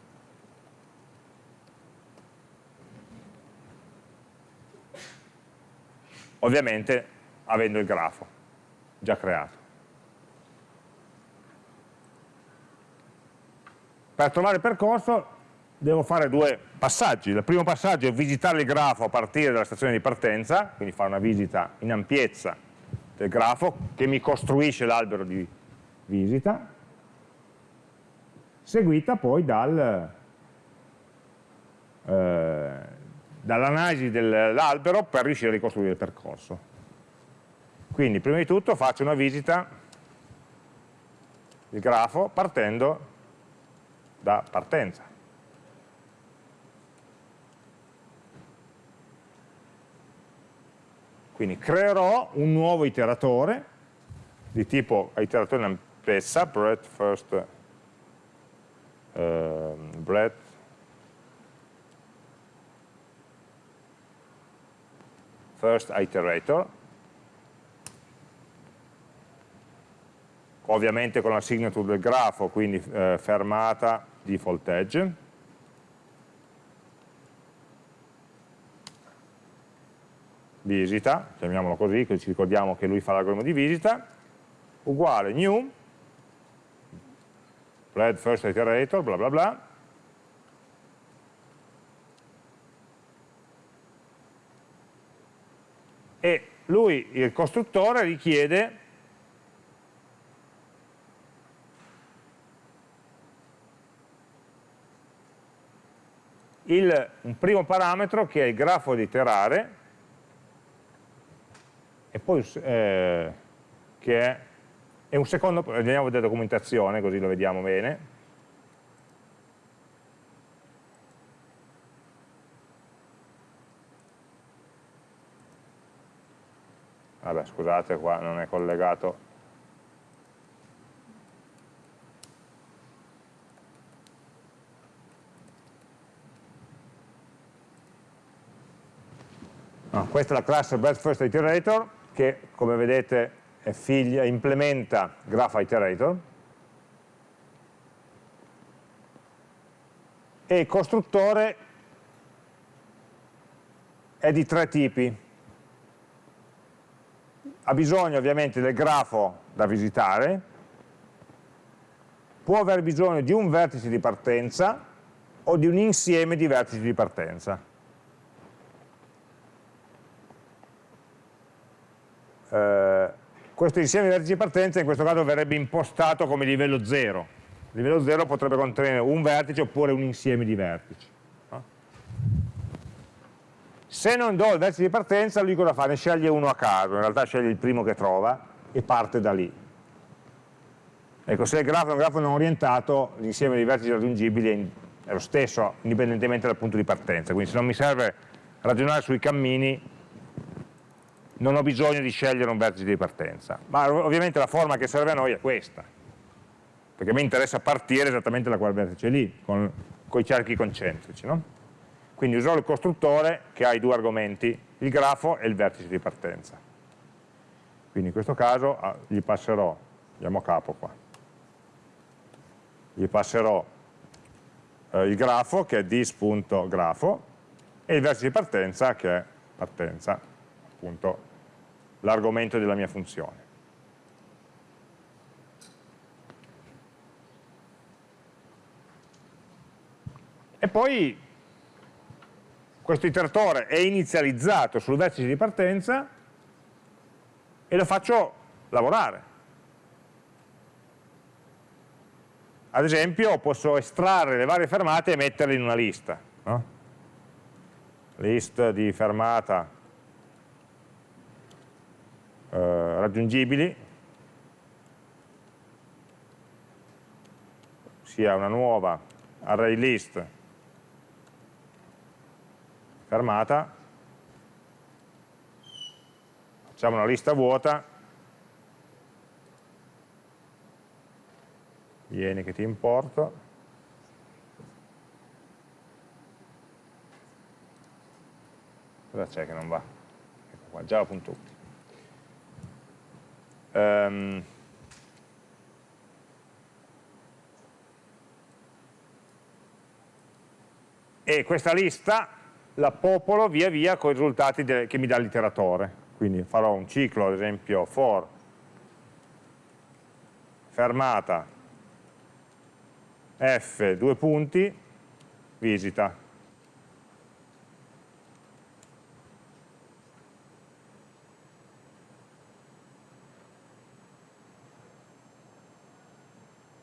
Ovviamente avendo il grafo già creato. Per trovare il percorso devo fare due passaggi. Il primo passaggio è visitare il grafo a partire dalla stazione di partenza, quindi fare una visita in ampiezza del grafo che mi costruisce l'albero di visita, seguita poi dal, eh, dall'analisi dell'albero per riuscire a ricostruire il percorso. Quindi prima di tutto faccio una visita del grafo partendo da partenza. Quindi creerò un nuovo iteratore di tipo iteratore in ampiezza, breadth first, uh, breadth first iterator, ovviamente con la signature del grafo, quindi eh, fermata default edge, visita, chiamiamolo così, così ci ricordiamo che lui fa l'algoritmo di visita, uguale new, red first iterator, bla bla bla, e lui, il costruttore, richiede il, un primo parametro che è il grafo da iterare e poi eh, che è, è, un secondo, andiamo a vedere la documentazione così lo vediamo bene. Scusate qua non è collegato No, questa è la classe Best First Iterator che come vedete figlia, implementa Graph Iterator e il costruttore è di tre tipi. Ha bisogno ovviamente del grafo da visitare, può aver bisogno di un vertice di partenza o di un insieme di vertici di partenza. Eh, questo insieme di vertici di partenza in questo caso verrebbe impostato come livello 0. Il livello 0 potrebbe contenere un vertice oppure un insieme di vertici. Se non do il vertice di partenza, lui cosa fa? Ne sceglie uno a caso, in realtà sceglie il primo che trova e parte da lì. Ecco, se il grafo è un grafo non orientato, l'insieme di vertici raggiungibili è lo stesso, indipendentemente dal punto di partenza. Quindi se non mi serve ragionare sui cammini, non ho bisogno di scegliere un vertice di partenza. Ma ovviamente la forma che serve a noi è questa, perché mi interessa partire esattamente da quel vertice lì, con, con i cerchi concentrici. No? Quindi userò il costruttore che ha i due argomenti, il grafo e il vertice di partenza. Quindi in questo caso ah, gli passerò, andiamo a capo qua, gli passerò eh, il grafo che è dis.grafo e il vertice di partenza che è partenza, appunto l'argomento della mia funzione. E poi questo iteratore è inizializzato sul vertice di partenza e lo faccio lavorare. Ad esempio posso estrarre le varie fermate e metterle in una lista. No? List di fermata eh, raggiungibili, sia una nuova array list fermata, facciamo una lista vuota, vieni che ti importo, cosa c'è che non va? Ecco qua, java.ut. Um, e questa lista la popolo via via con i risultati che mi dà l'iteratore. Quindi farò un ciclo, ad esempio, for fermata f, due punti, visita.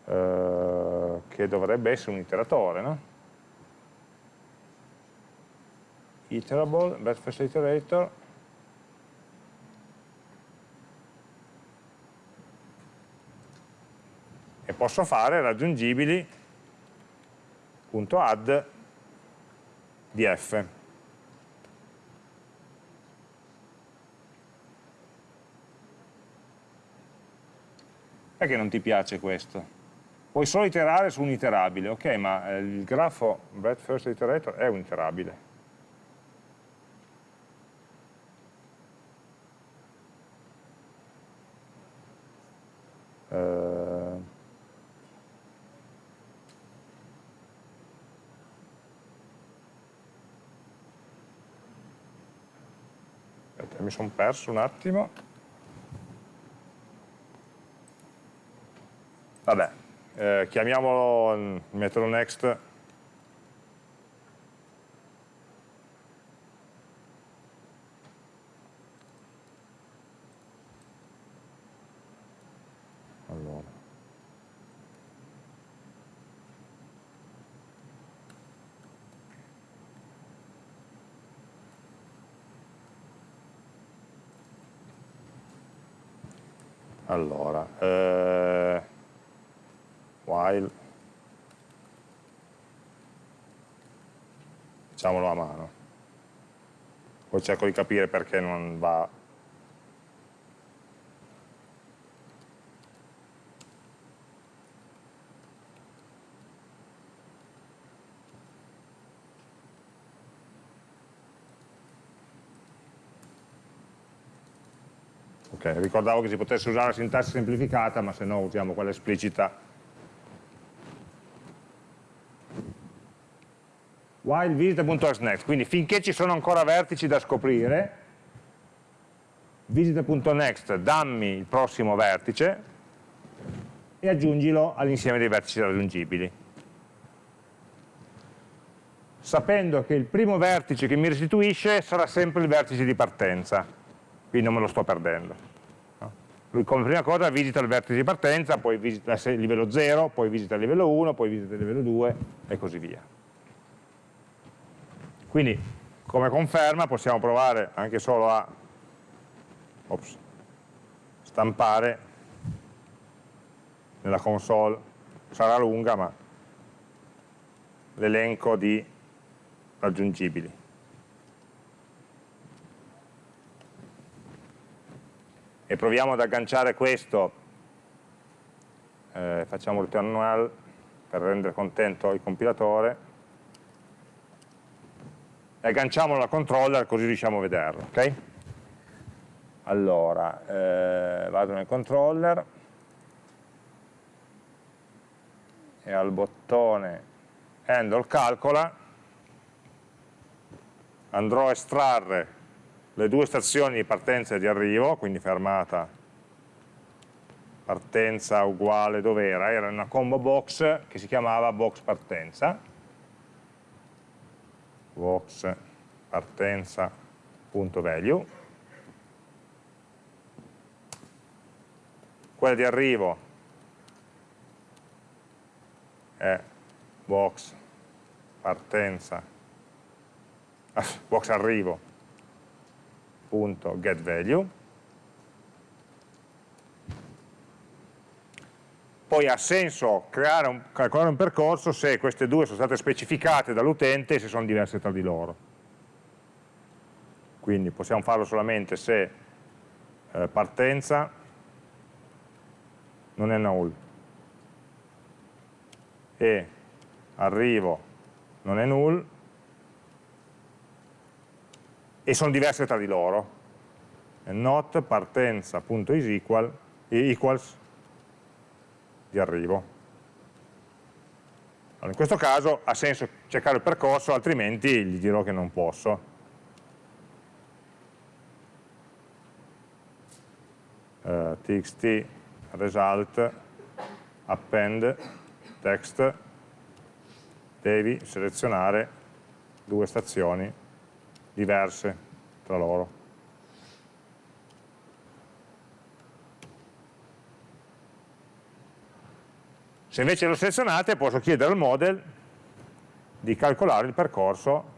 Uh, che dovrebbe essere un iteratore, no? Iterable, first iterator, e posso fare raggiungibili.add di f. Perché non ti piace questo? Puoi solo iterare su un iterabile, ok, ma eh, il grafo breadth first iterator è un iterabile. Sono perso un attimo. Vabbè, eh, chiamiamolo mm, metodo next Allora, eh, while, facciamolo a mano, poi cerco di capire perché non va Okay, ricordavo che si potesse usare la sintassi semplificata, ma se no usiamo quella esplicita. while visita.next, quindi finché ci sono ancora vertici da scoprire, visita.next dammi il prossimo vertice e aggiungilo all'insieme dei vertici raggiungibili. Sapendo che il primo vertice che mi restituisce sarà sempre il vertice di partenza, quindi non me lo sto perdendo. Come prima cosa visita il vertice di partenza, poi visita il livello 0, poi visita il livello 1, poi visita il livello 2 e così via. Quindi come conferma possiamo provare anche solo a ops, stampare nella console, sarà lunga ma l'elenco di raggiungibili. E proviamo ad agganciare questo, eh, facciamo return null per rendere contento il compilatore, e agganciamolo al controller così riusciamo a vederlo, ok? Allora, eh, vado nel controller. E al bottone handle calcola. Andrò a estrarre le due stazioni di partenza e di arrivo, quindi fermata partenza uguale dove era? Una combo box che si chiamava box partenza. Box partenza.value quella di arrivo è box partenza. Ah, box arrivo value poi ha senso un, calcolare un percorso se queste due sono state specificate dall'utente e se sono diverse tra di loro. Quindi possiamo farlo solamente se eh, partenza non è null e arrivo non è null e sono diverse tra di loro. not partenza.is equals di arrivo. Allora, in questo caso ha senso cercare il percorso, altrimenti gli dirò che non posso. Uh, txt result append text devi selezionare due stazioni diverse tra loro. Se invece lo selezionate posso chiedere al model di calcolare il percorso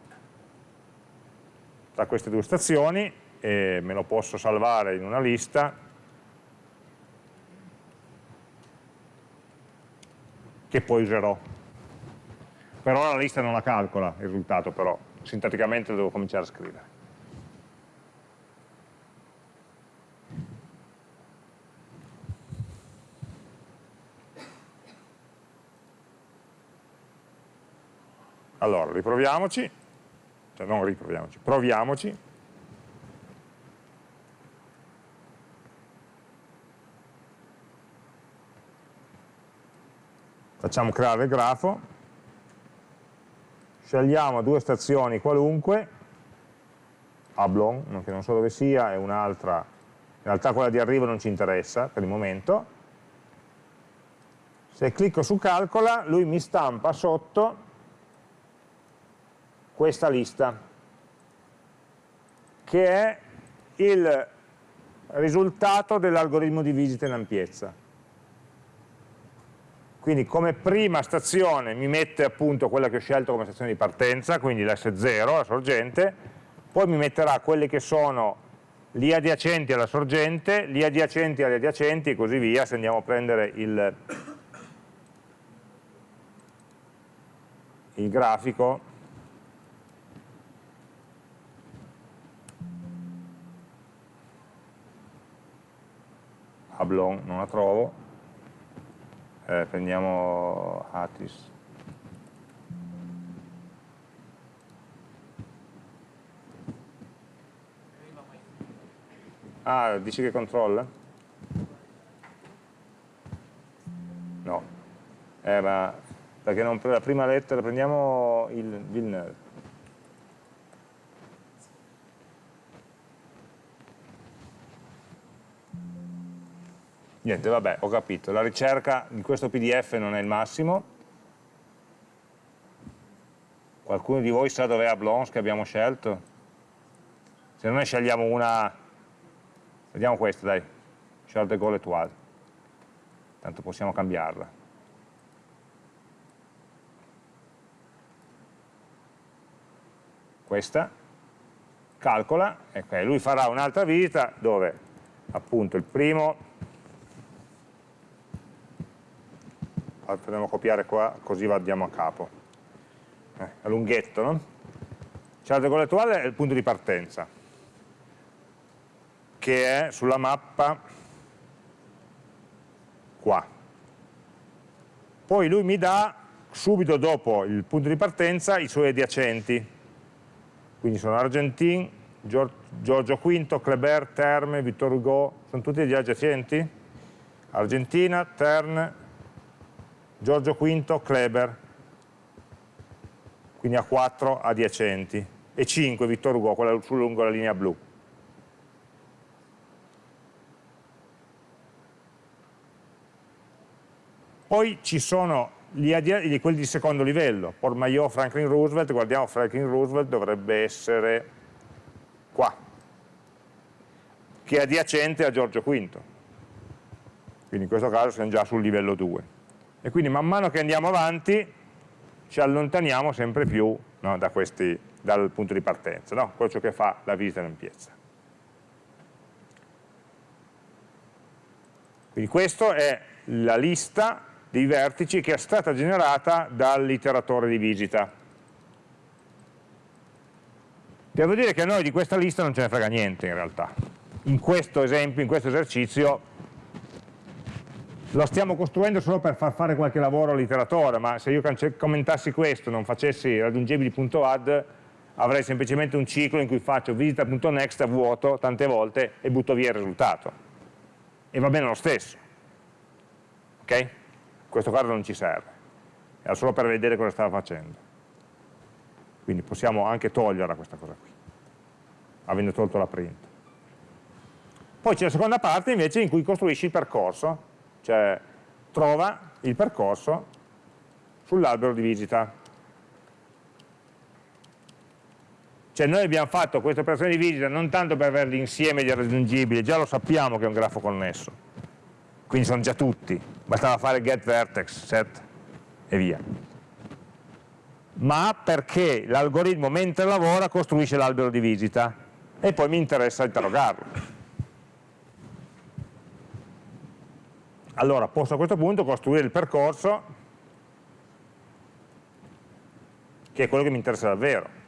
tra queste due stazioni e me lo posso salvare in una lista che poi userò. Per ora la lista non la calcola il risultato però, sintaticamente lo devo cominciare a scrivere. Allora, riproviamoci, cioè non riproviamoci, proviamoci. Facciamo creare il grafo, scegliamo due stazioni qualunque, Ablon, che non so dove sia, e un'altra, in realtà quella di arrivo non ci interessa per il momento, se clicco su calcola lui mi stampa sotto questa lista, che è il risultato dell'algoritmo di visita in ampiezza. Quindi come prima stazione mi mette appunto quella che ho scelto come stazione di partenza, quindi l'S0, la sorgente, poi mi metterà quelle che sono gli adiacenti alla sorgente, gli adiacenti agli adiacenti e così via, se andiamo a prendere il, il grafico. Ablon non la trovo, eh, prendiamo Atis. Ah, dici che controlla? No. Eh, ma perché non, la prima lettera, prendiamo il Villeneuve. Niente, vabbè, ho capito, la ricerca di questo pdf non è il massimo. Qualcuno di voi sa dov'è Ablons che abbiamo scelto? Se non ne scegliamo una, vediamo questa dai, Charles de Gaulle Etoile, tanto possiamo cambiarla. Questa, calcola, ecco, lui farà un'altra visita dove appunto il primo andiamo a copiare qua così andiamo a capo. Eh, è lunghetto no? Charles de Gaulle attuale è il punto di partenza che è sulla mappa qua. Poi lui mi dà subito dopo il punto di partenza i suoi adiacenti. Quindi sono Argentin, Giorgio V, Kleber, Terme, Vittor Hugo sono tutti gli adiacenti. Argentina, Tern, Giorgio V, Kleber, quindi ha 4 adiacenti, e 5 Vittor Hugo, quella lungo la linea blu. Poi ci sono gli quelli di secondo livello, Portmaillot, Franklin Roosevelt, guardiamo Franklin Roosevelt dovrebbe essere qua, che è adiacente a Giorgio V. Quindi in questo caso siamo già sul livello 2 e quindi man mano che andiamo avanti ci allontaniamo sempre più no, da questi, dal punto di partenza, no? quello che fa la visita in ampiezza. Quindi questa è la lista dei vertici che è stata generata dall'iteratore di visita. Devo dire che a noi di questa lista non ce ne frega niente in realtà. In questo esempio, in questo esercizio, lo stiamo costruendo solo per far fare qualche lavoro all'iteratore, ma se io commentassi questo, non facessi raggiungibili.add, avrei semplicemente un ciclo in cui faccio visita.next a vuoto tante volte e butto via il risultato. E va bene lo stesso. Ok? In questo caso non ci serve. Era solo per vedere cosa stava facendo. Quindi possiamo anche toglierla questa cosa qui, avendo tolto la print. Poi c'è la seconda parte invece in cui costruisci il percorso cioè trova il percorso sull'albero di visita. Cioè noi abbiamo fatto questa operazione di visita non tanto per avere l'insieme di raggiungibili, già lo sappiamo che è un grafo connesso, quindi sono già tutti, bastava fare get vertex, set e via. Ma perché l'algoritmo mentre lavora costruisce l'albero di visita e poi mi interessa interrogarlo. Allora posso a questo punto costruire il percorso che è quello che mi interessa davvero.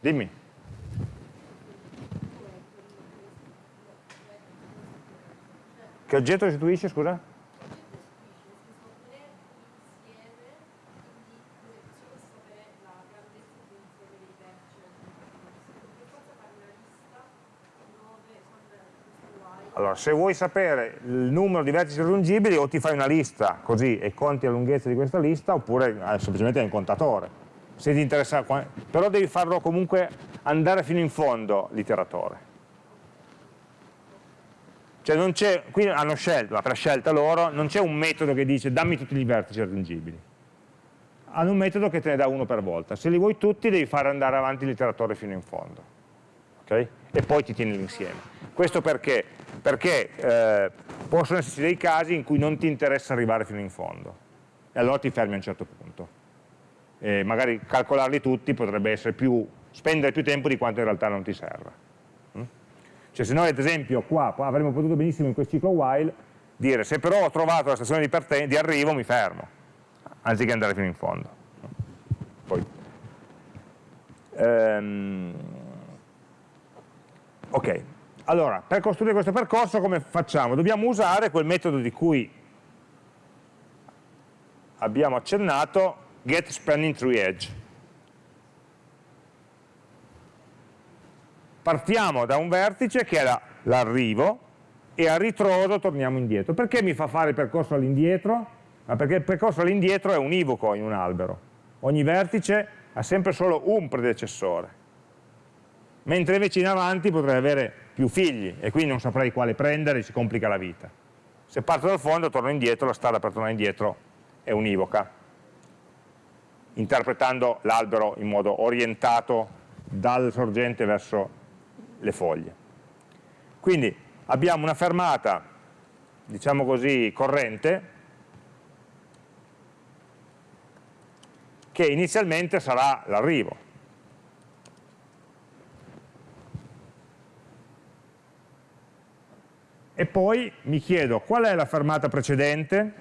Dimmi. Che oggetto restituisce, scusa? Allora, se vuoi sapere il numero di vertici raggiungibili o ti fai una lista così e conti la lunghezza di questa lista oppure eh, semplicemente hai un contatore. Se ti interessa, però devi farlo comunque andare fino in fondo l'iteratore. Cioè non c'è, qui hanno scelto, ma per scelta loro, non c'è un metodo che dice dammi tutti i vertici raggiungibili. Hanno un metodo che te ne dà uno per volta. Se li vuoi tutti devi fare andare avanti l'iteratore fino in fondo. Okay? E poi ti tieni l'insieme. Questo perché? Perché eh, possono esserci dei casi in cui non ti interessa arrivare fino in fondo e allora ti fermi a un certo punto. E magari calcolarli tutti potrebbe essere più, spendere più tempo di quanto in realtà non ti serva. Mm? Cioè se noi ad esempio qua avremmo potuto benissimo in questo ciclo while dire se però ho trovato la stazione di, di arrivo mi fermo, anziché andare fino in fondo. Poi, ehm, ok, allora, per costruire questo percorso come facciamo? Dobbiamo usare quel metodo di cui abbiamo accennato, get spanning tree edge. partiamo da un vertice che è l'arrivo e a ritroso torniamo indietro. Perché mi fa fare il percorso all'indietro? Ma perché il percorso all'indietro è univoco in un albero. Ogni vertice ha sempre solo un predecessore. Mentre invece in avanti potrei avere più figli e quindi non saprei quale prendere si complica la vita. Se parto dal fondo torno indietro, la strada per tornare indietro è univoca, interpretando l'albero in modo orientato dal sorgente verso le foglie. Quindi abbiamo una fermata, diciamo così, corrente, che inizialmente sarà l'arrivo. E poi mi chiedo qual è la fermata precedente?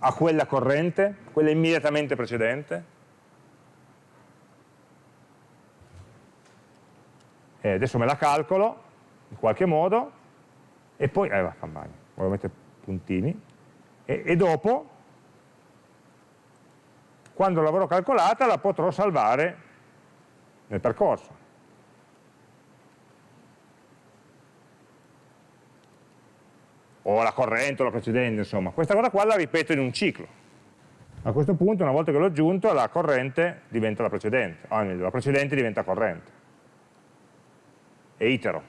A quella corrente, quella immediatamente precedente, e adesso me la calcolo in qualche modo e poi, eh va, campagna, voglio mettere puntini, e, e dopo, quando l'avrò calcolata, la potrò salvare nel percorso. O la corrente o la precedente, insomma. Questa cosa qua la ripeto in un ciclo. A questo punto, una volta che l'ho aggiunto, la corrente diventa la precedente, o meglio, la precedente diventa corrente. E itero.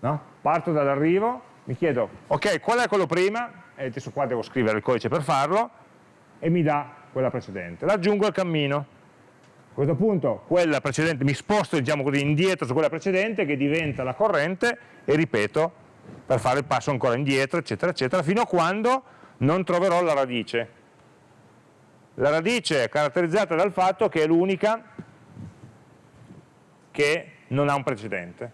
No? Parto dall'arrivo, mi chiedo, ok, qual è quello prima? E adesso qua devo scrivere il codice per farlo, e mi dà quella precedente. L'aggiungo al cammino a questo punto quella precedente, mi sposto diciamo così, indietro su quella precedente che diventa la corrente e ripeto per fare il passo ancora indietro, eccetera, eccetera, fino a quando non troverò la radice. La radice è caratterizzata dal fatto che è l'unica che non ha un precedente.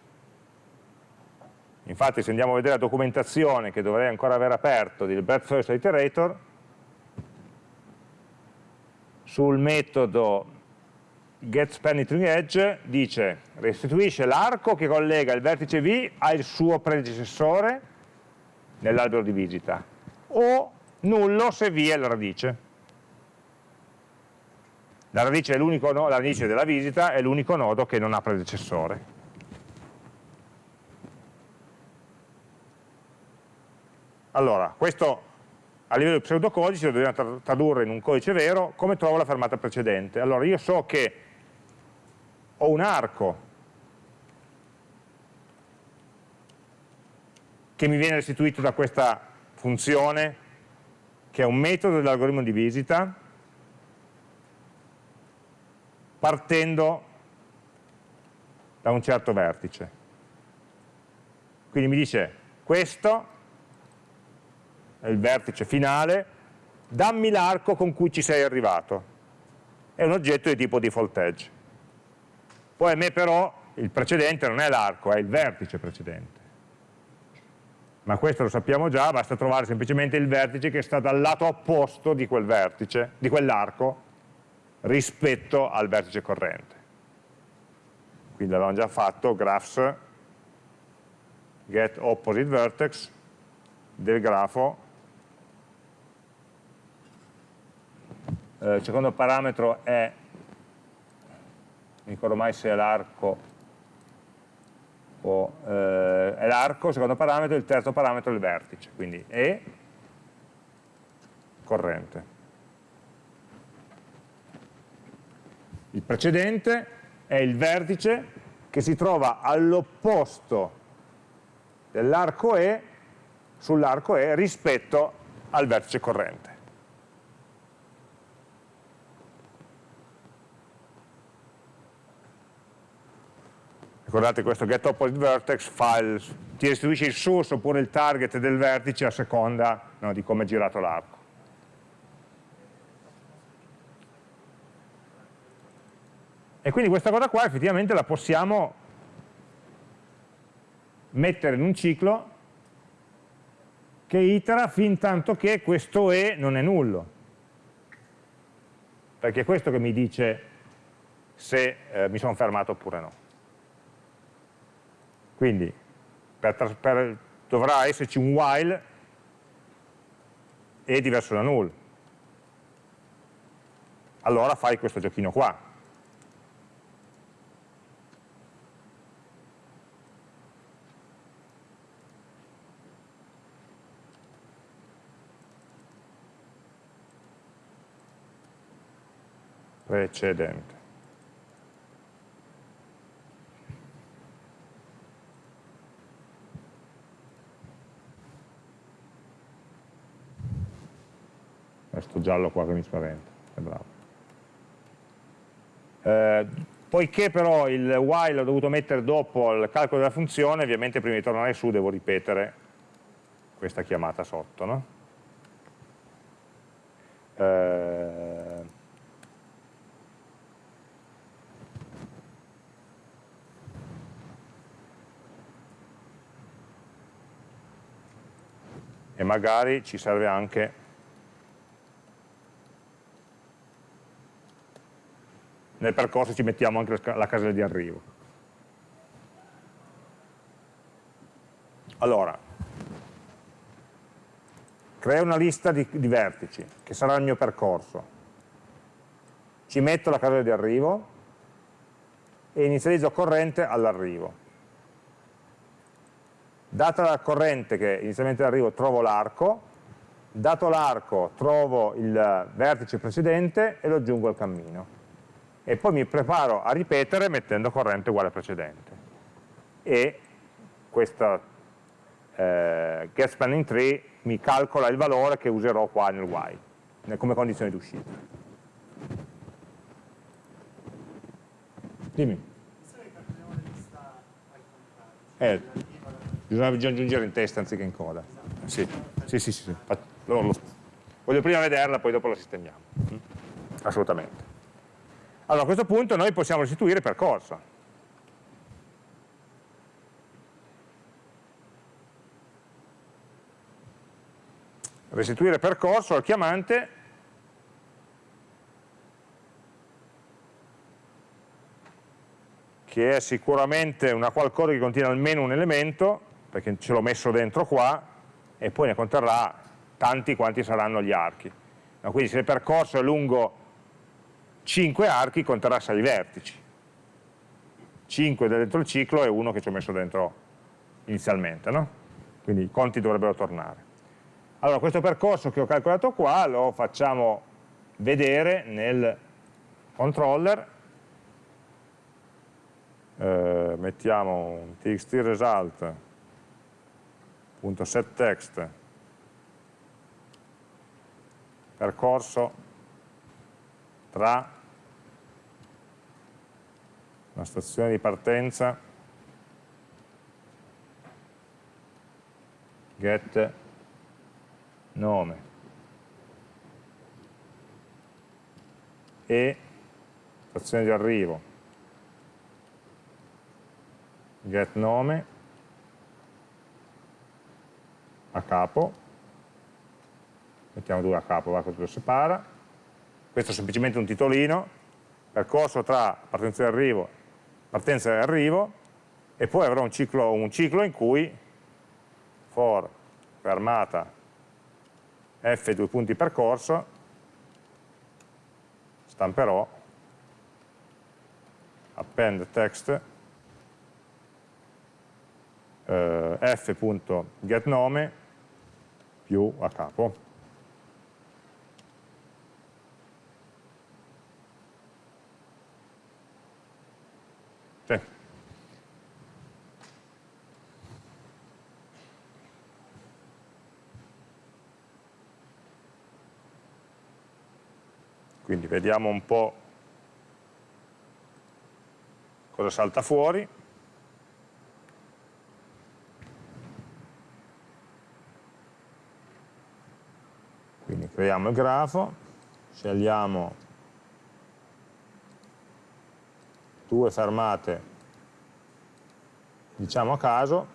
Infatti se andiamo a vedere la documentazione che dovrei ancora aver aperto del breadth first iterator, sul metodo getSpanIteringEdge dice restituisce l'arco che collega il vertice V al suo predecessore nell'albero di visita o nullo se V è la radice. La radice, no, la radice della visita è l'unico nodo che non ha predecessore. Allora, questo a livello di pseudocodice lo dobbiamo tradurre in un codice vero, come trovo la fermata precedente? Allora io so che ho un arco che mi viene restituito da questa funzione che è un metodo dell'algoritmo di visita partendo da un certo vertice. Quindi mi dice questo è il vertice finale, dammi l'arco con cui ci sei arrivato. È un oggetto di tipo default edge. Poi a me però il precedente non è l'arco, è il vertice precedente. Ma questo lo sappiamo già, basta trovare semplicemente il vertice che sta dal lato opposto di quel vertice, di quell'arco, rispetto al vertice corrente. Quindi l'avevamo già fatto, graphs, get opposite vertex del grafo. Eh, il secondo parametro è mi ricordo mai se è l'arco o eh, è l'arco, secondo parametro, il terzo parametro è il vertice, quindi E corrente. Il precedente è il vertice che si trova all'opposto dell'arco E sull'arco E rispetto al vertice corrente. Ricordate questo get opposite vertex file, ti restituisce il source oppure il target del vertice a seconda no, di come è girato l'arco. E quindi questa cosa qua effettivamente la possiamo mettere in un ciclo che itera fin tanto che questo E non è nullo. Perché è questo che mi dice se eh, mi sono fermato oppure no. Quindi per, per dovrà esserci un while e diverso da null. Allora fai questo giochino qua. precedente. Questo giallo qua che mi spaventa, è bravo. Eh, poiché però il while l'ho dovuto mettere dopo il calcolo della funzione, ovviamente prima di tornare su devo ripetere questa chiamata sotto. No? Eh, e magari ci serve anche nel percorso ci mettiamo anche la casella di arrivo. Allora, creo una lista di, di, vertici, che sarà il mio percorso. Ci metto la casella di arrivo e inizializzo corrente all'arrivo. Data la corrente che inizialmente arrivo trovo l'arco, dato l'arco trovo il vertice precedente e lo aggiungo al cammino. E poi mi preparo a ripetere mettendo corrente uguale al precedente. E questa eh, get spanning tree mi calcola il valore che userò qua nel while, come condizione di uscita. Dimmi. Eh, bisogna aggiungere in testa anziché in coda. Sì, sì, sì, sì. Voglio prima vederla, poi dopo la sistemiamo. Assolutamente. Allora a questo punto noi possiamo restituire percorso. Restituire percorso al chiamante che è sicuramente una qualcosa che contiene almeno un elemento perché ce l'ho messo dentro qua, e poi ne conterrà tanti quanti saranno gli archi. Quindi se il percorso è lungo 5 archi, conterrà 6 vertici. 5 dentro il ciclo e uno che ci ho messo dentro inizialmente, no? quindi i conti dovrebbero tornare. Allora questo percorso che ho calcolato qua lo facciamo vedere nel controller, eh, mettiamo un txt result .setText percorso tra la stazione di partenza get nome e stazione di arrivo get nome a capo, mettiamo due a capo, va così lo separa, questo è semplicemente un titolino, percorso tra partenza e arrivo, partenza e arrivo, e poi avrò un ciclo, un ciclo in cui for fermata f due punti percorso, stamperò append text eh, f.getNome più a capo. Sì. Quindi vediamo un po' cosa salta fuori. creiamo il grafo, scegliamo due fermate diciamo a caso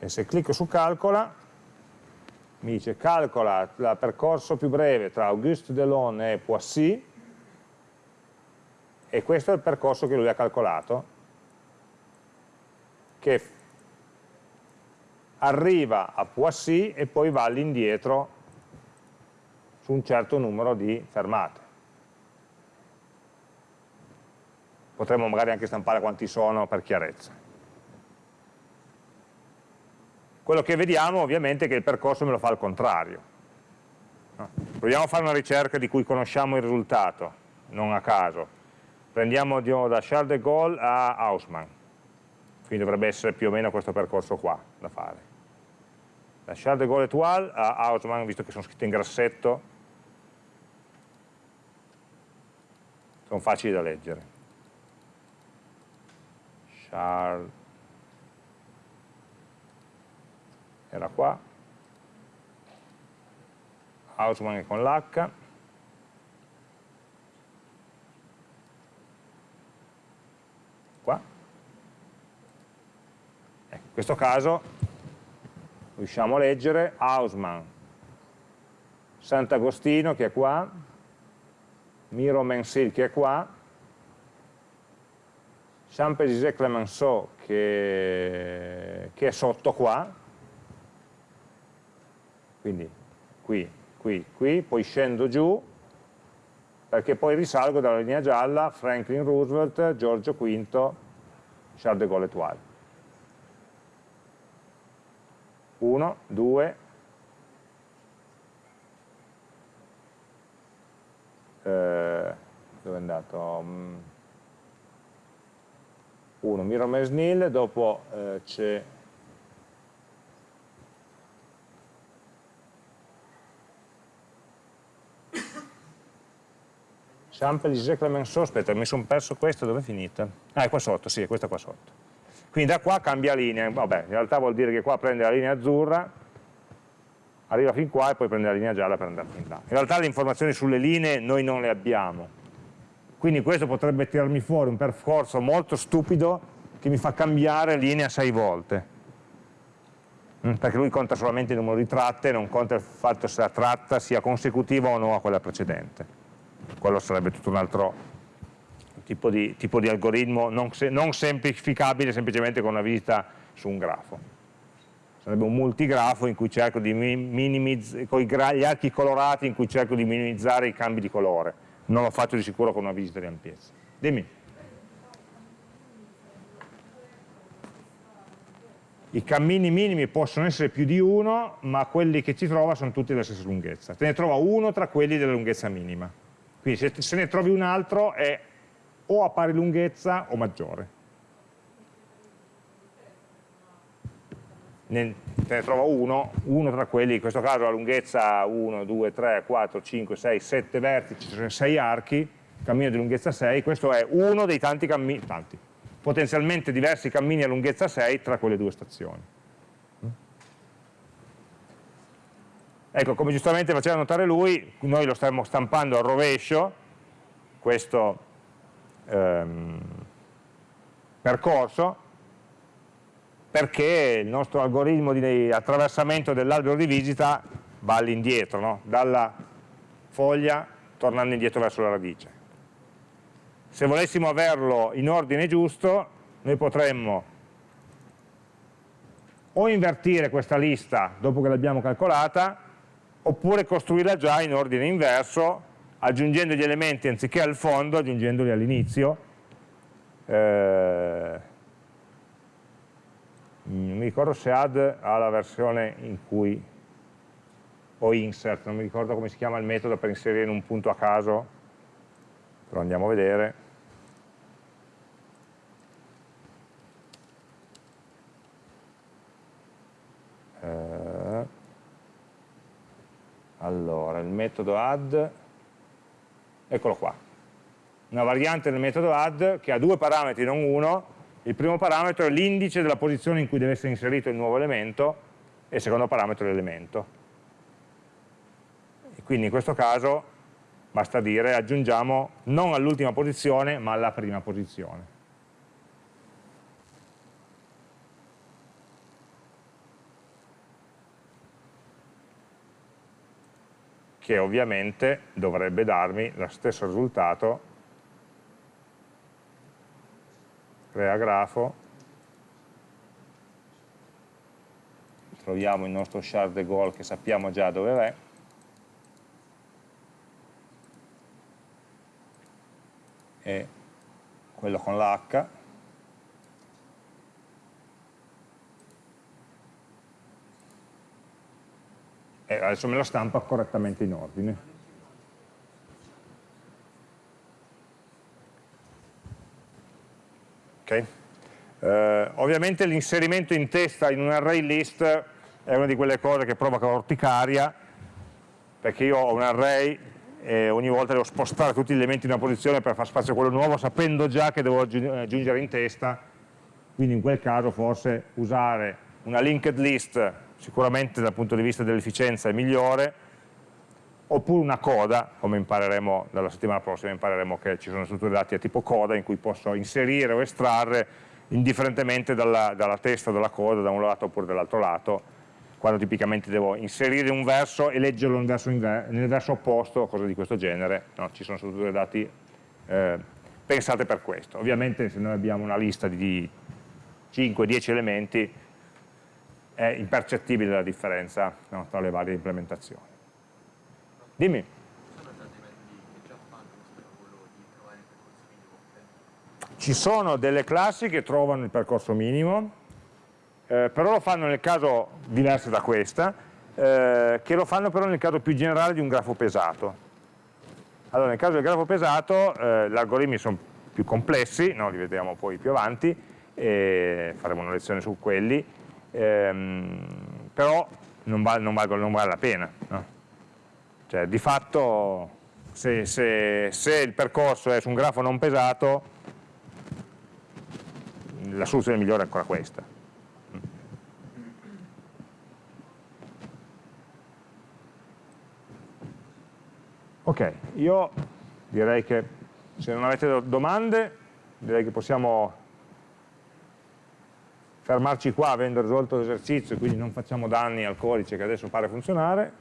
e se clicco su calcola mi dice calcola il percorso più breve tra Auguste Delon e Poissy e questo è il percorso che lui ha calcolato che arriva a Poissy e poi va all'indietro su un certo numero di fermate. Potremmo magari anche stampare quanti sono per chiarezza. Quello che vediamo ovviamente è che il percorso me lo fa al contrario. Proviamo a fare una ricerca di cui conosciamo il risultato, non a caso. Prendiamo da Charles de Gaulle a Haussmann, quindi dovrebbe essere più o meno questo percorso qua da fare. Da Charles de Gaulle Etoile a Haussmann, visto che sono scritte in grassetto, sono facili da leggere. Charles era qua, Hausmann con l'H, qua. Ecco, in questo caso riusciamo a leggere Hausmann, Sant'Agostino che è qua, Miro Mensil che è qua, Saint-Pézisé Clemenceau che, che è sotto qua, quindi qui, qui, qui, poi scendo giù, perché poi risalgo dalla linea gialla Franklin Roosevelt, Giorgio V, Charles de Gaulle Etoile. 1, 2, eh, dove è andato? 1, mm. Miro Mesnil, dopo eh, c'è Gisè Clemenceau, aspetta, mi sono perso questo, dove è finita? Ah, è qua sotto, sì, è questa qua sotto. Quindi da qua cambia linea, vabbè, in realtà vuol dire che qua prende la linea azzurra, arriva fin qua e poi prende la linea gialla per andare fin là. In realtà le informazioni sulle linee noi non le abbiamo, quindi questo potrebbe tirarmi fuori un percorso molto stupido che mi fa cambiare linea sei volte, mm, perché lui conta solamente il numero di tratte, non conta il fatto se la tratta sia consecutiva o no a quella precedente quello sarebbe tutto un altro tipo di, tipo di algoritmo non, non, semplificabile semplicemente con una visita su un grafo. Sarebbe un multigrafo in cui cerco di minimizzare, con gli archi colorati in cui cerco di minimizzare i cambi di colore. Non lo faccio di sicuro con una visita di ampiezza. Dimmi. I cammini minimi possono essere più di uno, ma quelli che ci trova sono tutti della stessa lunghezza. Te ne trova uno tra quelli della lunghezza minima. Quindi se, se ne trovi un altro è o a pari lunghezza o maggiore. Ne, te ne trovo uno, uno tra quelli, in questo caso la lunghezza 1, 2, 3, 4, 5, 6, 7 vertici, cioè 6 archi, cammino di lunghezza 6, questo è uno dei tanti cammini, tanti, potenzialmente diversi cammini a lunghezza 6 tra quelle due stazioni. Ecco, come giustamente faceva notare lui, noi lo stiamo stampando al rovescio, questo ehm, percorso, perché il nostro algoritmo di attraversamento dell'albero di visita va all'indietro, no? dalla foglia tornando indietro verso la radice. Se volessimo averlo in ordine giusto, noi potremmo o invertire questa lista dopo che l'abbiamo calcolata, oppure costruirla già in ordine inverso, aggiungendo gli elementi anziché al fondo, aggiungendoli all'inizio. Eh, non mi ricordo se add ha la versione in cui, o insert, non mi ricordo come si chiama il metodo per inserire in un punto a caso, però andiamo a vedere. Allora, il metodo add, eccolo qua, una variante del metodo add che ha due parametri, non uno, il primo parametro è l'indice della posizione in cui deve essere inserito il nuovo elemento e il secondo parametro è l'elemento. Quindi in questo caso basta dire aggiungiamo non all'ultima posizione ma alla prima posizione. Che ovviamente dovrebbe darmi lo stesso risultato, crea grafo, troviamo il nostro char de Gaulle che sappiamo già dove è, e quello con l'H, e adesso me lo stampa correttamente in ordine. Okay. Eh, ovviamente l'inserimento in testa in un array list è una di quelle cose che provoca orticaria, perché io ho un array e ogni volta devo spostare tutti gli elementi in una posizione per far spazio a quello nuovo, sapendo già che devo aggiungere in testa, quindi in quel caso forse usare una linked list sicuramente dal punto di vista dell'efficienza è migliore, oppure una coda, come impareremo dalla settimana prossima, impareremo che ci sono strutture dati a tipo coda in cui posso inserire o estrarre indifferentemente dalla, dalla testa della coda da un lato oppure dall'altro lato, quando tipicamente devo inserire un verso e leggerlo nel verso, nel verso opposto, cose di questo genere, no, ci sono strutture dati eh, pensate per questo. Ovviamente se noi abbiamo una lista di 5-10 elementi è impercettibile la differenza no, tra le varie implementazioni. Dimmi. Ci sono delle classi che trovano il percorso minimo, eh, però lo fanno nel caso diverso da questa, eh, che lo fanno però nel caso più generale di un grafo pesato. Allora, nel caso del grafo pesato, eh, gli algoritmi sono più complessi, no, li vedremo poi più avanti, e faremo una lezione su quelli, ehm, però non, val, non, valgono, non, vale la pena. No? Cioè, di fatto, se, se, se, il percorso è su un grafo non pesato, la soluzione migliore è ancora questa. Ok, io direi che se non avete domande, direi che possiamo fermarci qua avendo risolto l'esercizio, quindi non facciamo danni al codice che adesso pare funzionare.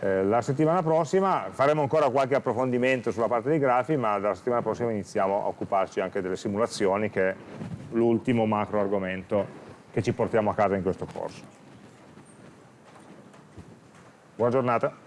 Eh, la settimana prossima faremo ancora qualche approfondimento sulla parte dei grafi, ma dalla settimana prossima iniziamo a occuparci anche delle simulazioni, che è l'ultimo macro argomento che ci portiamo a casa in questo corso. Buona giornata.